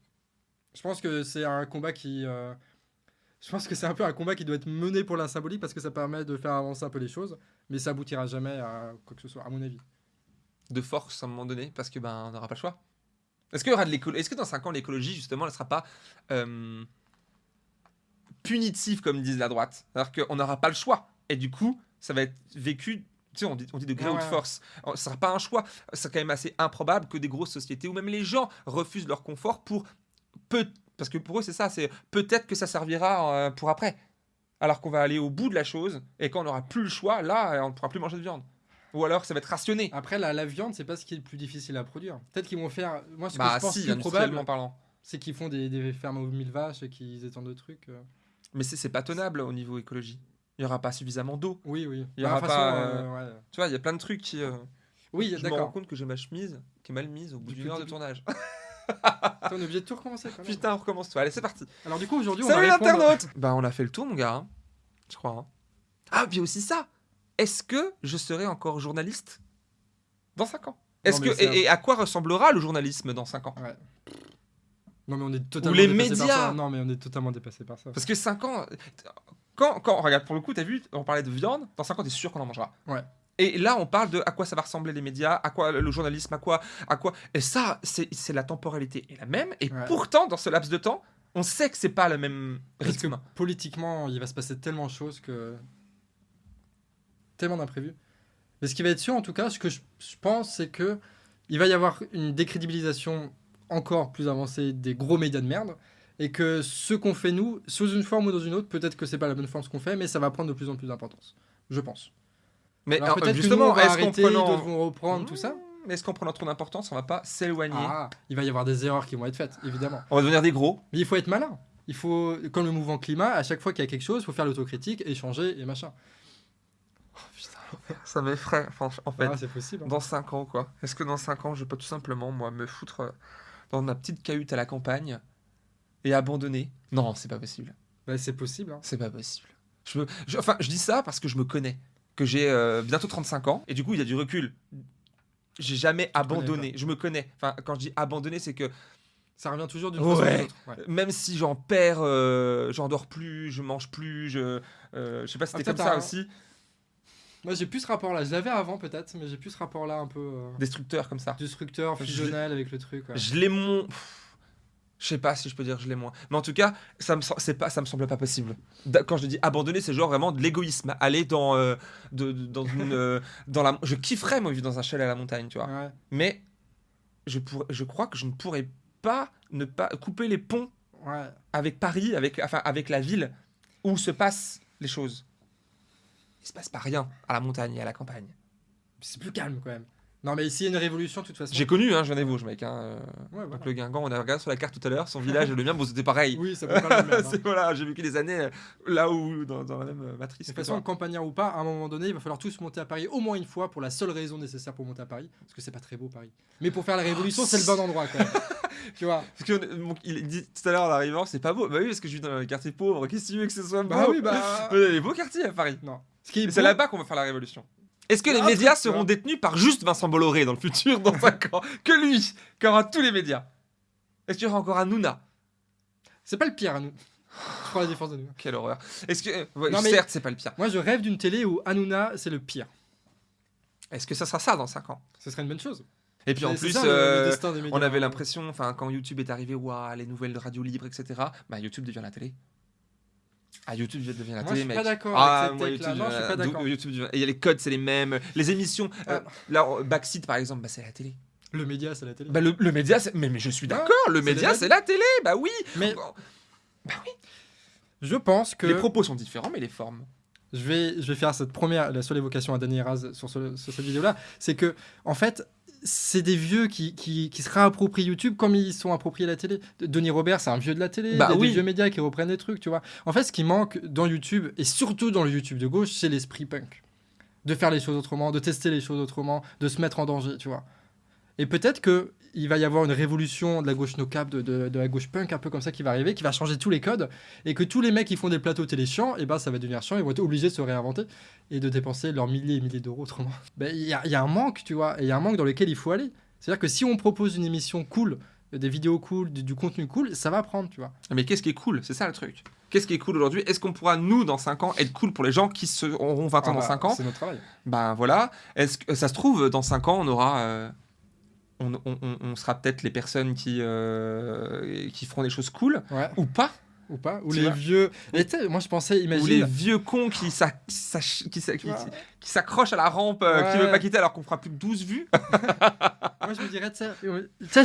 Je pense que c'est un combat qui. euh, Je pense que c'est un peu un combat qui doit être mené pour la symbolique parce que ça permet de faire avancer un peu les choses, mais ça aboutira jamais à quoi que ce soit, à mon avis. de force à un moment donné parce que ben on n'aura pas le choix. Est-ce qu'il y aura de l'écologie Est-ce que dans 5 ans l'écologie justement ne sera pas euh, punitive comme disent la droite? C'est-à-dire qu'on n'aura pas le choix et du coup ça va être vécu. Tu sais, on dit, on dit de gré Ouais, ou de force. Ce sera pas un choix. C'est quand même assez improbable que des grosses sociétés ou même les gens refusent leur confort pour Parce que pour eux, c'est ça. C'est peut-être que ça servira euh, pour après. Alors qu'on va aller au bout de la chose et quand on n'aura plus le choix, là, on ne pourra plus manger de viande. Ou alors ça va être rationné. Après, la, la viande, c'est pas ce qui est le plus difficile à produire. Peut-être qu'ils vont faire. Moi, ce que bah je pense si, plus probable, industriellement parlant. c'est qu'ils font des, des fermes aux mille vaches et qu'ils étendent de trucs. euh. Mais c'est c'est pas tenable au niveau écologie. Il y aura pas suffisamment d'eau. Oui, oui. Il y Bah, aura façon, pas, euh, ouais. Tu vois, il y a plein de trucs qui. euh, Oui, je me rends d'accord. compte que j'ai ma chemise qui est mal mise au bout d'une heure de tournage. On est obligé de tout recommencer quand même. Putain, on recommence tout. Allez, c'est parti. Alors, du coup, aujourd'hui, on Salut va répondre. l'internaute Bah, on a fait le tour, mon gars. hein. Je crois. hein. Ah, puis aussi ça. Est-ce que je serai encore journaliste dans 5 ans? Est-ce que et, et à quoi ressemblera le journalisme dans 5 ans? Ouais. Non, mais on est totalement les dépassé par médias. ça. Non, mais on est totalement dépassé par ça. Parce que 5 ans. Quand, quand, regarde, pour le coup, t'as vu, on parlait de viande, dans 5 ans, t'es sûr qu'on en mangera? Ouais. Et là, on parle de à quoi ça va ressembler les médias, à quoi le journalisme, à quoi. À quoi... Et ça, c'est la temporalité est la même. Et Ouais. pourtant, dans ce laps de temps, on sait que c'est pas le même Parce que rythme. politiquement, il va se passer tellement de choses que. Tellement d'imprévus. Mais ce qui va être sûr, en tout cas, ce que je, je pense, c'est que il va y avoir une décrédibilisation encore plus avancée des gros médias de merde. Et que ce qu'on fait, nous, sous une forme ou dans une autre, peut-être que c'est pas la bonne forme ce qu'on fait, mais ça va prendre de plus en plus d'importance. Je pense. Mais Alors alors, justement, est-ce qu'en arrêter, prenant. d'autres vont reprendre, tout ça. Mmh, Est-ce qu'en prenant trop d'importance, on va pas s'éloigner Ah, il va y avoir des erreurs qui vont être faites, évidemment. On va devenir des gros Mais il faut être malin. Il faut, comme le mouvement climat, à chaque fois qu'il y a quelque chose, il faut faire l'autocritique, échanger et machin. Ça m'effraie, en fait. Ah, c'est possible. hein. Dans 5 ans, quoi. Est-ce que dans 5 ans, je peux tout simplement, moi, me foutre euh, dans ma petite cahute à la campagne et abandonner? Non, c'est pas possible. Bah, c'est possible. hein. C'est pas possible. Je me- je- enfin, je dis ça parce que je me connais. Que j'ai euh, bientôt 35 ans. Et du coup, il y a du recul. J'ai jamais abandonné. Je me connais. Enfin, quand je dis abandonner, c'est que Ça revient toujours d'une Ouais. façon ou. Ouais. même si j'en perds, euh, j'en dors plus, je mange plus, je. euh, je sais pas si Ah, c'était comme ça un- aussi. Moi j'ai plus ce rapport là, je l'avais avant peut-être, mais j'ai plus ce rapport là un peu. euh, Destructeur comme ça. Destructeur, Je- fusionnel avec le truc. ouais. Je l'ai moins. Je sais pas si je peux dire je l'ai moins. Mais en tout cas, ça me, c'est pas, ça me semble pas possible. Quand je dis abandonner, c'est genre vraiment de l'égoïsme. Aller dans, euh, de, de- dans une, euh, dans la. Je kifferais moi vivre dans un chalet à la montagne, tu vois. Ouais. Mais je pourrais, je crois que je ne pourrais pas ne pas couper les ponts Ouais. avec Paris, avec, enfin, avec la ville où se passent les choses. Il se passe pas rien à la montagne et à la campagne. C'est plus calme quand même. Non mais ici il y a une révolution de toute façon. J'ai connu, hein, j'en ai Vosges, mec. Hein, euh, Ouais, voilà. donc le Guingamp, on a regardé sur la carte tout à l'heure, son village et le mien, bon, c'était pareil. Oui, ça peut pas le même. hein. Voilà, j'ai vécu des années euh, là où, dans, dans la même euh, matrice. De toute façon, campagnard ou pas, à un moment donné, il va falloir tous monter à Paris au moins une fois pour la seule raison nécessaire pour monter à Paris. Parce que c'est pas très beau Paris. Mais pour faire la révolution, c'est le bon endroit quand même. tu vois Parce que il dit tout à l'heure en arrivant, c'est pas beau. Bah oui, parce que je vis dans un quartier pauvre. Qu'est-ce que tu veux que ce soit beau? Bah oui, bah. Il y a des beaux quartiers à Paris. Non. Ce c'est beau- là-bas qu'on va faire la révolution. Est-ce que les médias seront détenus par juste Vincent Bolloré dans le futur, dans 5 ans Que lui Qui aura tous les médias? Est-ce qu'il y aura encore un Nouna C'est pas le pire nous. Je prends la défense de nous. Quelle horreur. Est-ce que. euh, ouais, Non, mais- Certes, c'est pas le pire. Moi, je rêve d'une télé où Hanouna, c'est le pire. Est-ce que ça sera ça dans 5 ans? Ce serait une bonne chose. Et puis en plus, ça, le- le euh, on avait l'impression, enfin, quand YouTube est arrivé, waouh, les nouvelles radios libres, etc. Bah, YouTube devient la télé. Ah, YouTube devient la Moi, je télé, suis mec. pas d'accord Ah, avec moi, cette. YouTube, Non, je suis pas d'accord. YouTube devient- Et les codes, c'est les mêmes. Les émissions, euh, Ah. là, Backseat par exemple, bah, c'est la télé. Le média, c'est la télé. Bah, le, le média, c'est- mais, mais je suis Ah, d'accord, le média, c'est la télé, bah oui. Mais Bon, je pense que Les propos sont différents, mais les formes. je vais, je vais faire cette première, la seule évocation à Danny Raz sur, ce- sur cette vidéo-là, c'est que, en fait, c'est des vieux qui, qui, qui se réapproprient YouTube comme ils sont appropriés la télé. De- Denis Robert, c'est un vieux de la télé. Bah il y a oui. des vieux médias qui reprennent des trucs, tu vois. En fait, ce qui manque dans YouTube, et surtout dans le YouTube de gauche, c'est l'esprit punk. De faire les choses autrement, de tester les choses autrement, de se mettre en danger, tu vois. Et peut-être que il va y avoir une révolution de la gauche no cap, de, de- de la gauche punk, un peu comme ça, qui va arriver, qui va changer tous les codes, et que tous les mecs qui font des plateaux télé chiants, et ben ça va devenir chiant, ils vont être obligés de se réinventer et de dépenser leurs milliers et milliers d'euros autrement. Ben, Il y, a- y a un manque, tu vois, et il y a un manque dans lequel il faut aller. C'est-à-dire que si on propose une émission cool, des vidéos cool, du, du contenu cool, ça va prendre, tu vois. Mais qu'est-ce qui est cool? C'est ça le truc. Qu'est-ce qui est cool aujourd'hui? Est-ce qu'on pourra, nous, dans 5 ans, être cool pour les gens qui se, auront 20 ans Ah dans bah, 5 ans? C'est notre travail. Ben voilà. Est-ce que ça se trouve dans 5 ans on aura euh, on, on- on- on sera peut-être les personnes qui euh, qui feront des choses cool Ouais. ou pas Ou pas Ou Tu les vieux. Moi je pensais, imagine. ou les vieux cons qui s'accrochent à la rampe euh, qui veulent pas quitter alors qu'on fera plus que 12 vues. Moi, je me dirais, tu sais,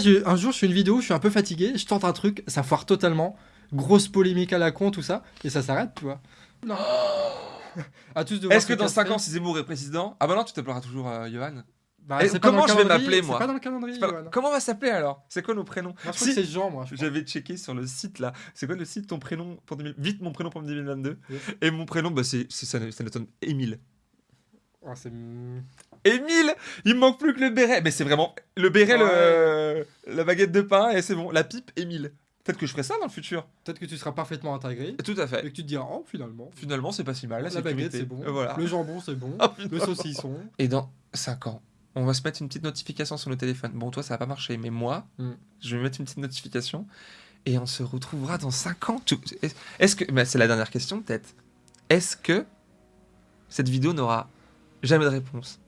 euh, un jour, je fais une vidéo, je suis un peu fatigué, je tente un truc, ça foire totalement, grosse polémique à la con, tout ça, et ça s'arrête, tu vois. Non. à tous de voir Est-ce que dans 5 castrer. ans si Zemmour est président? Ah bah non, tu t'appelleras toujours euh, Johan. Bah, Et comment je vais m'appeler, moi pas dans le calendrier, pas-. Comment on va s'appeler alors? C'est quoi nos prénoms? Moi, je Si- c'est Jean, moi. J'avais checké sur le site là. C'est quoi le site ton prénom pour 2000 Vite mon prénom pour 2022. Yes. Et mon prénom bah c'est ça, sonne Émile. Oh, c'est- Émile, il me manque plus que le béret. Mais c'est vraiment le béret, le, la baguette de pain et c'est bon. La pipe, Émile. Peut-être que je ferai ça dans le futur. Peut-être que tu seras parfaitement intégré, Tout à et fait. que tu te diras, oh, finalement. Finalement, c'est pas si mal. La, La baguette, c'est bon. Voilà. Le jambon, c'est bon. Oh, le saucisson. Et dans 5 ans, on va se mettre une petite notification sur nos téléphones. Bon, toi, ça va pas marcher, mais moi, Mm. je vais mettre une petite notification et on se retrouvera dans 5 ans. Est-ce que. bah, c'est la dernière question, peut-être. Est-ce que cette vidéo n'aura jamais de réponse?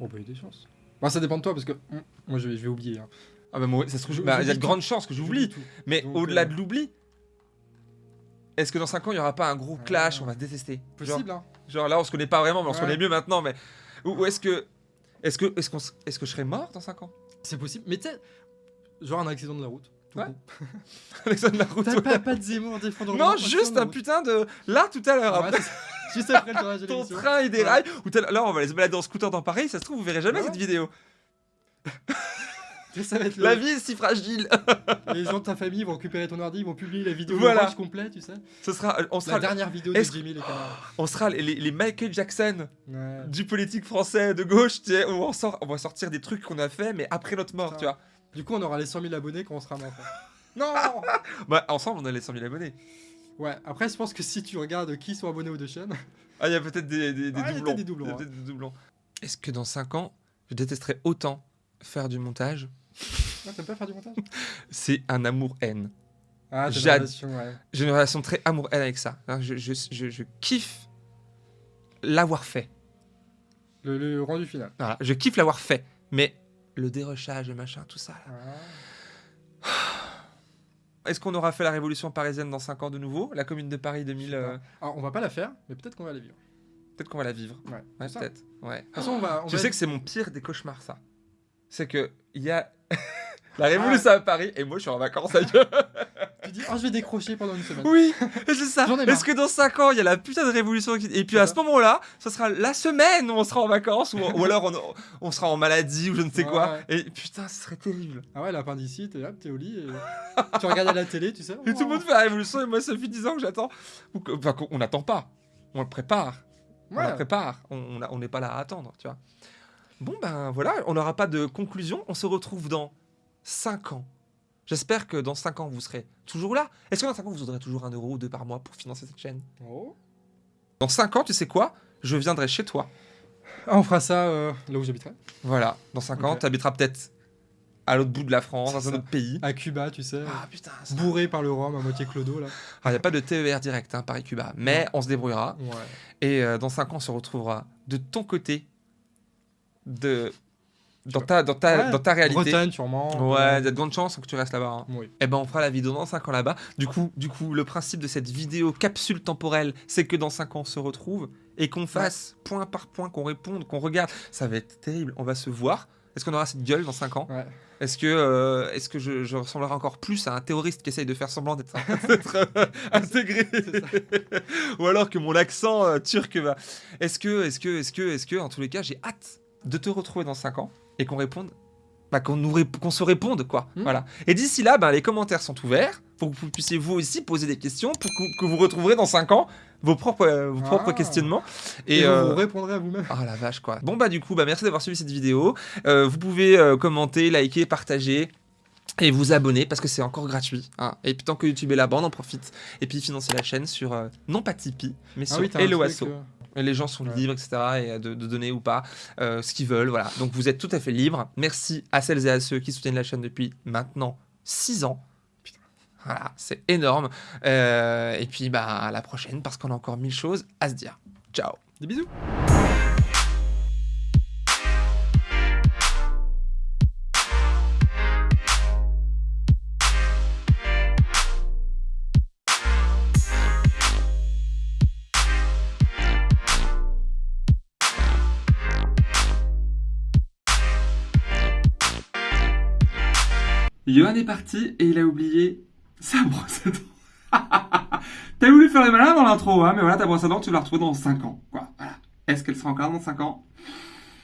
Oh, bah, il y a des chances. Bah, ça dépend de toi, parce que hum, moi, je vais, je vais oublier. hein. Ah, bah, moi, ça se trouve. Bah, Il y a de grandes chances que j'oublie. Mais au-delà euh, de l'oubli, est-ce que dans 5 ans, il n'y aura pas un gros clash Ah. On va se détester? Genre, Possible, hein. genre là, on se connaît pas vraiment, mais on se connaît mieux maintenant. Mais ou, ou est-ce que. Est-ce que, est-ce, qu'on est-ce que je serai mort dans 5 ans? C'est possible. Mais tu sais, genre un accident de la route. Ouais. con. Alexandre Laroute T'as ouais. pas, pas de Zemmour défendre Non, accident juste de la un route. putain de. Là, tout à l'heure, Ouais. Juste après le tournage de ton train il déraille. Ou t'as- là, on va aller se balader en scooter dans Paris. Ça se trouve, vous verrez jamais Ouais. cette vidéo. Et ça va être le- La vie est si fragile. Les gens de ta famille vont récupérer ton ordi, ils vont publier la vidéo Voilà. complet, tu sais. Ce sera, on La sera, dernière vidéo de Jimmy les canards. on sera les, les Michael Jackson Ouais. du politique français de gauche. Tu sais, où on, sort, on va sortir des trucs qu'on a fait, mais après notre mort, tu vois. Du coup, on aura les 100 000 abonnés quand on sera mort. non Bah, ensemble, on a les 100 000 abonnés. Ouais, après, je pense que si tu regardes qui sont abonnés aux deux chaînes, Ah, il y a peut-être des, des, des Ah, doublons. des doublons. Est-ce que dans 5 ans, je détesterais autant faire du montage Ah, t'aimes pas faire du montage? C'est un amour-haine. Ah, t'as une Jade. relation, ouais. J'ai une relation très amour-haine avec ça. Hein, Je, je, je, je kiffe l'avoir fait. Le, rendu final. Voilà, je kiffe l'avoir fait, mais le dérochage, le machin, tout ça. Ah. Est-ce qu'on aura fait la révolution parisienne dans 5 ans de nouveau? La commune de Paris 2000. Euh... Alors, on va pas la faire, mais peut-être qu'on va la vivre. Peut-être qu'on va la vivre. Ouais, peut-être. Ouais. De toute façon, on va. je sais que c'est mon pire des cauchemars, ça. C'est que il y a la révolution à Paris et moi je suis en vacances ailleurs. tu dis, oh, je vais décrocher pendant une semaine. Oui, c'est ça. Est-ce que dans 5 ans, il y a la putain de révolution Et puis à ce moment-là, ce sera la semaine où on sera en vacances ou, ou alors on, on, sera en maladie ou je ne sais quoi. Et putain, ce serait terrible. Ah ouais, l'appendicite, et là, t'es au lit et tu regardes à la télé, tu sais. Et tout le monde fait la révolution et moi, ça fait 10 ans que j'attends. Enfin, on n'attend pas. On le prépare. On le prépare. On n'est pas là à attendre, tu vois. Bon, ben voilà, on n'aura pas de conclusion. On se retrouve dans 5 ans. J'espère que dans 5 ans, vous serez toujours là. Est-ce que dans 5 ans, vous aurez toujours un euro ou deux par mois pour financer cette chaîne? Oh. Dans 5 ans, tu sais quoi? Je viendrai chez toi. Ah, on fera ça euh, là où j'habiterai. Voilà, dans 5 ans, tu habiteras peut-être à l'autre bout de la France, dans un autre pays. À Cuba, tu sais. Ah putain. Bourré par le rhum à moitié clodo là. Ah, il n'y a pas de TER direct, hein, Paris-Cuba. Mais on se débrouillera. Ouais. Et euh, dans 5 ans, on se retrouvera de ton côté de dans ta, dans ta, dans ta réalité. Bretagne, sûrement. Ouais, il y a de grandes chances que tu restes là-bas. Hein. Oui. Et eh ben, on fera la vidéo dans 5 ans là-bas. Du coup, du coup, le principe de cette vidéo capsule temporelle, c'est que dans 5 ans, on se retrouve et qu'on fasse point par point, qu'on réponde, qu'on regarde. Ça va être terrible. On va se voir. Est-ce qu'on aura cette gueule dans 5 ans? Ouais. Est-ce que, euh, est-ce que je, je, ressemblerai encore plus à un terroriste qui essaye de faire semblant d'être euh, intégré? Ou alors que mon accent euh, turc va. Est-ce que, est-ce que, est-ce que, est-ce que, en tous les cas, j'ai hâte de te retrouver dans 5 ans et qu'on réponde, bah, qu'on se réponde quoi. Hmm. Voilà. Et d'ici là, bah, les commentaires sont ouverts pour que vous puissiez vous aussi poser des questions pour que, vous retrouverez dans 5 ans vos propres, euh, vos propres ah. questionnements. Et, vous, euh, répondrez à vous-même. Ah la vache quoi. Bon bah du coup, bah, merci d'avoir suivi cette vidéo. Euh, vous pouvez commenter, liker, partager et vous abonner parce que c'est encore gratuit. Hein. Et puis tant que YouTube est là-bas, on en profite. Et puis financer la chaîne sur, non pas Tipeee, mais ah sur Helloasso les gens sont libres, etc., et de, donner ou pas euh, ce qu'ils veulent. Voilà. Donc vous êtes tout à fait libre. Merci à celles et à ceux qui soutiennent la chaîne depuis maintenant 6 ans. Voilà, c'est énorme. Euh, et puis bah, à la prochaine parce qu'on a encore mille choses à se dire. Ciao. Des bisous. Johan est parti et il a oublié sa brosse à dents. T'as voulu faire les malins dans l'intro, hein, mais voilà, ta brosse à dents, tu la retrouver dans 5 ans. Quoi. Voilà. Est-ce qu'elle sera encore dans 5 ans?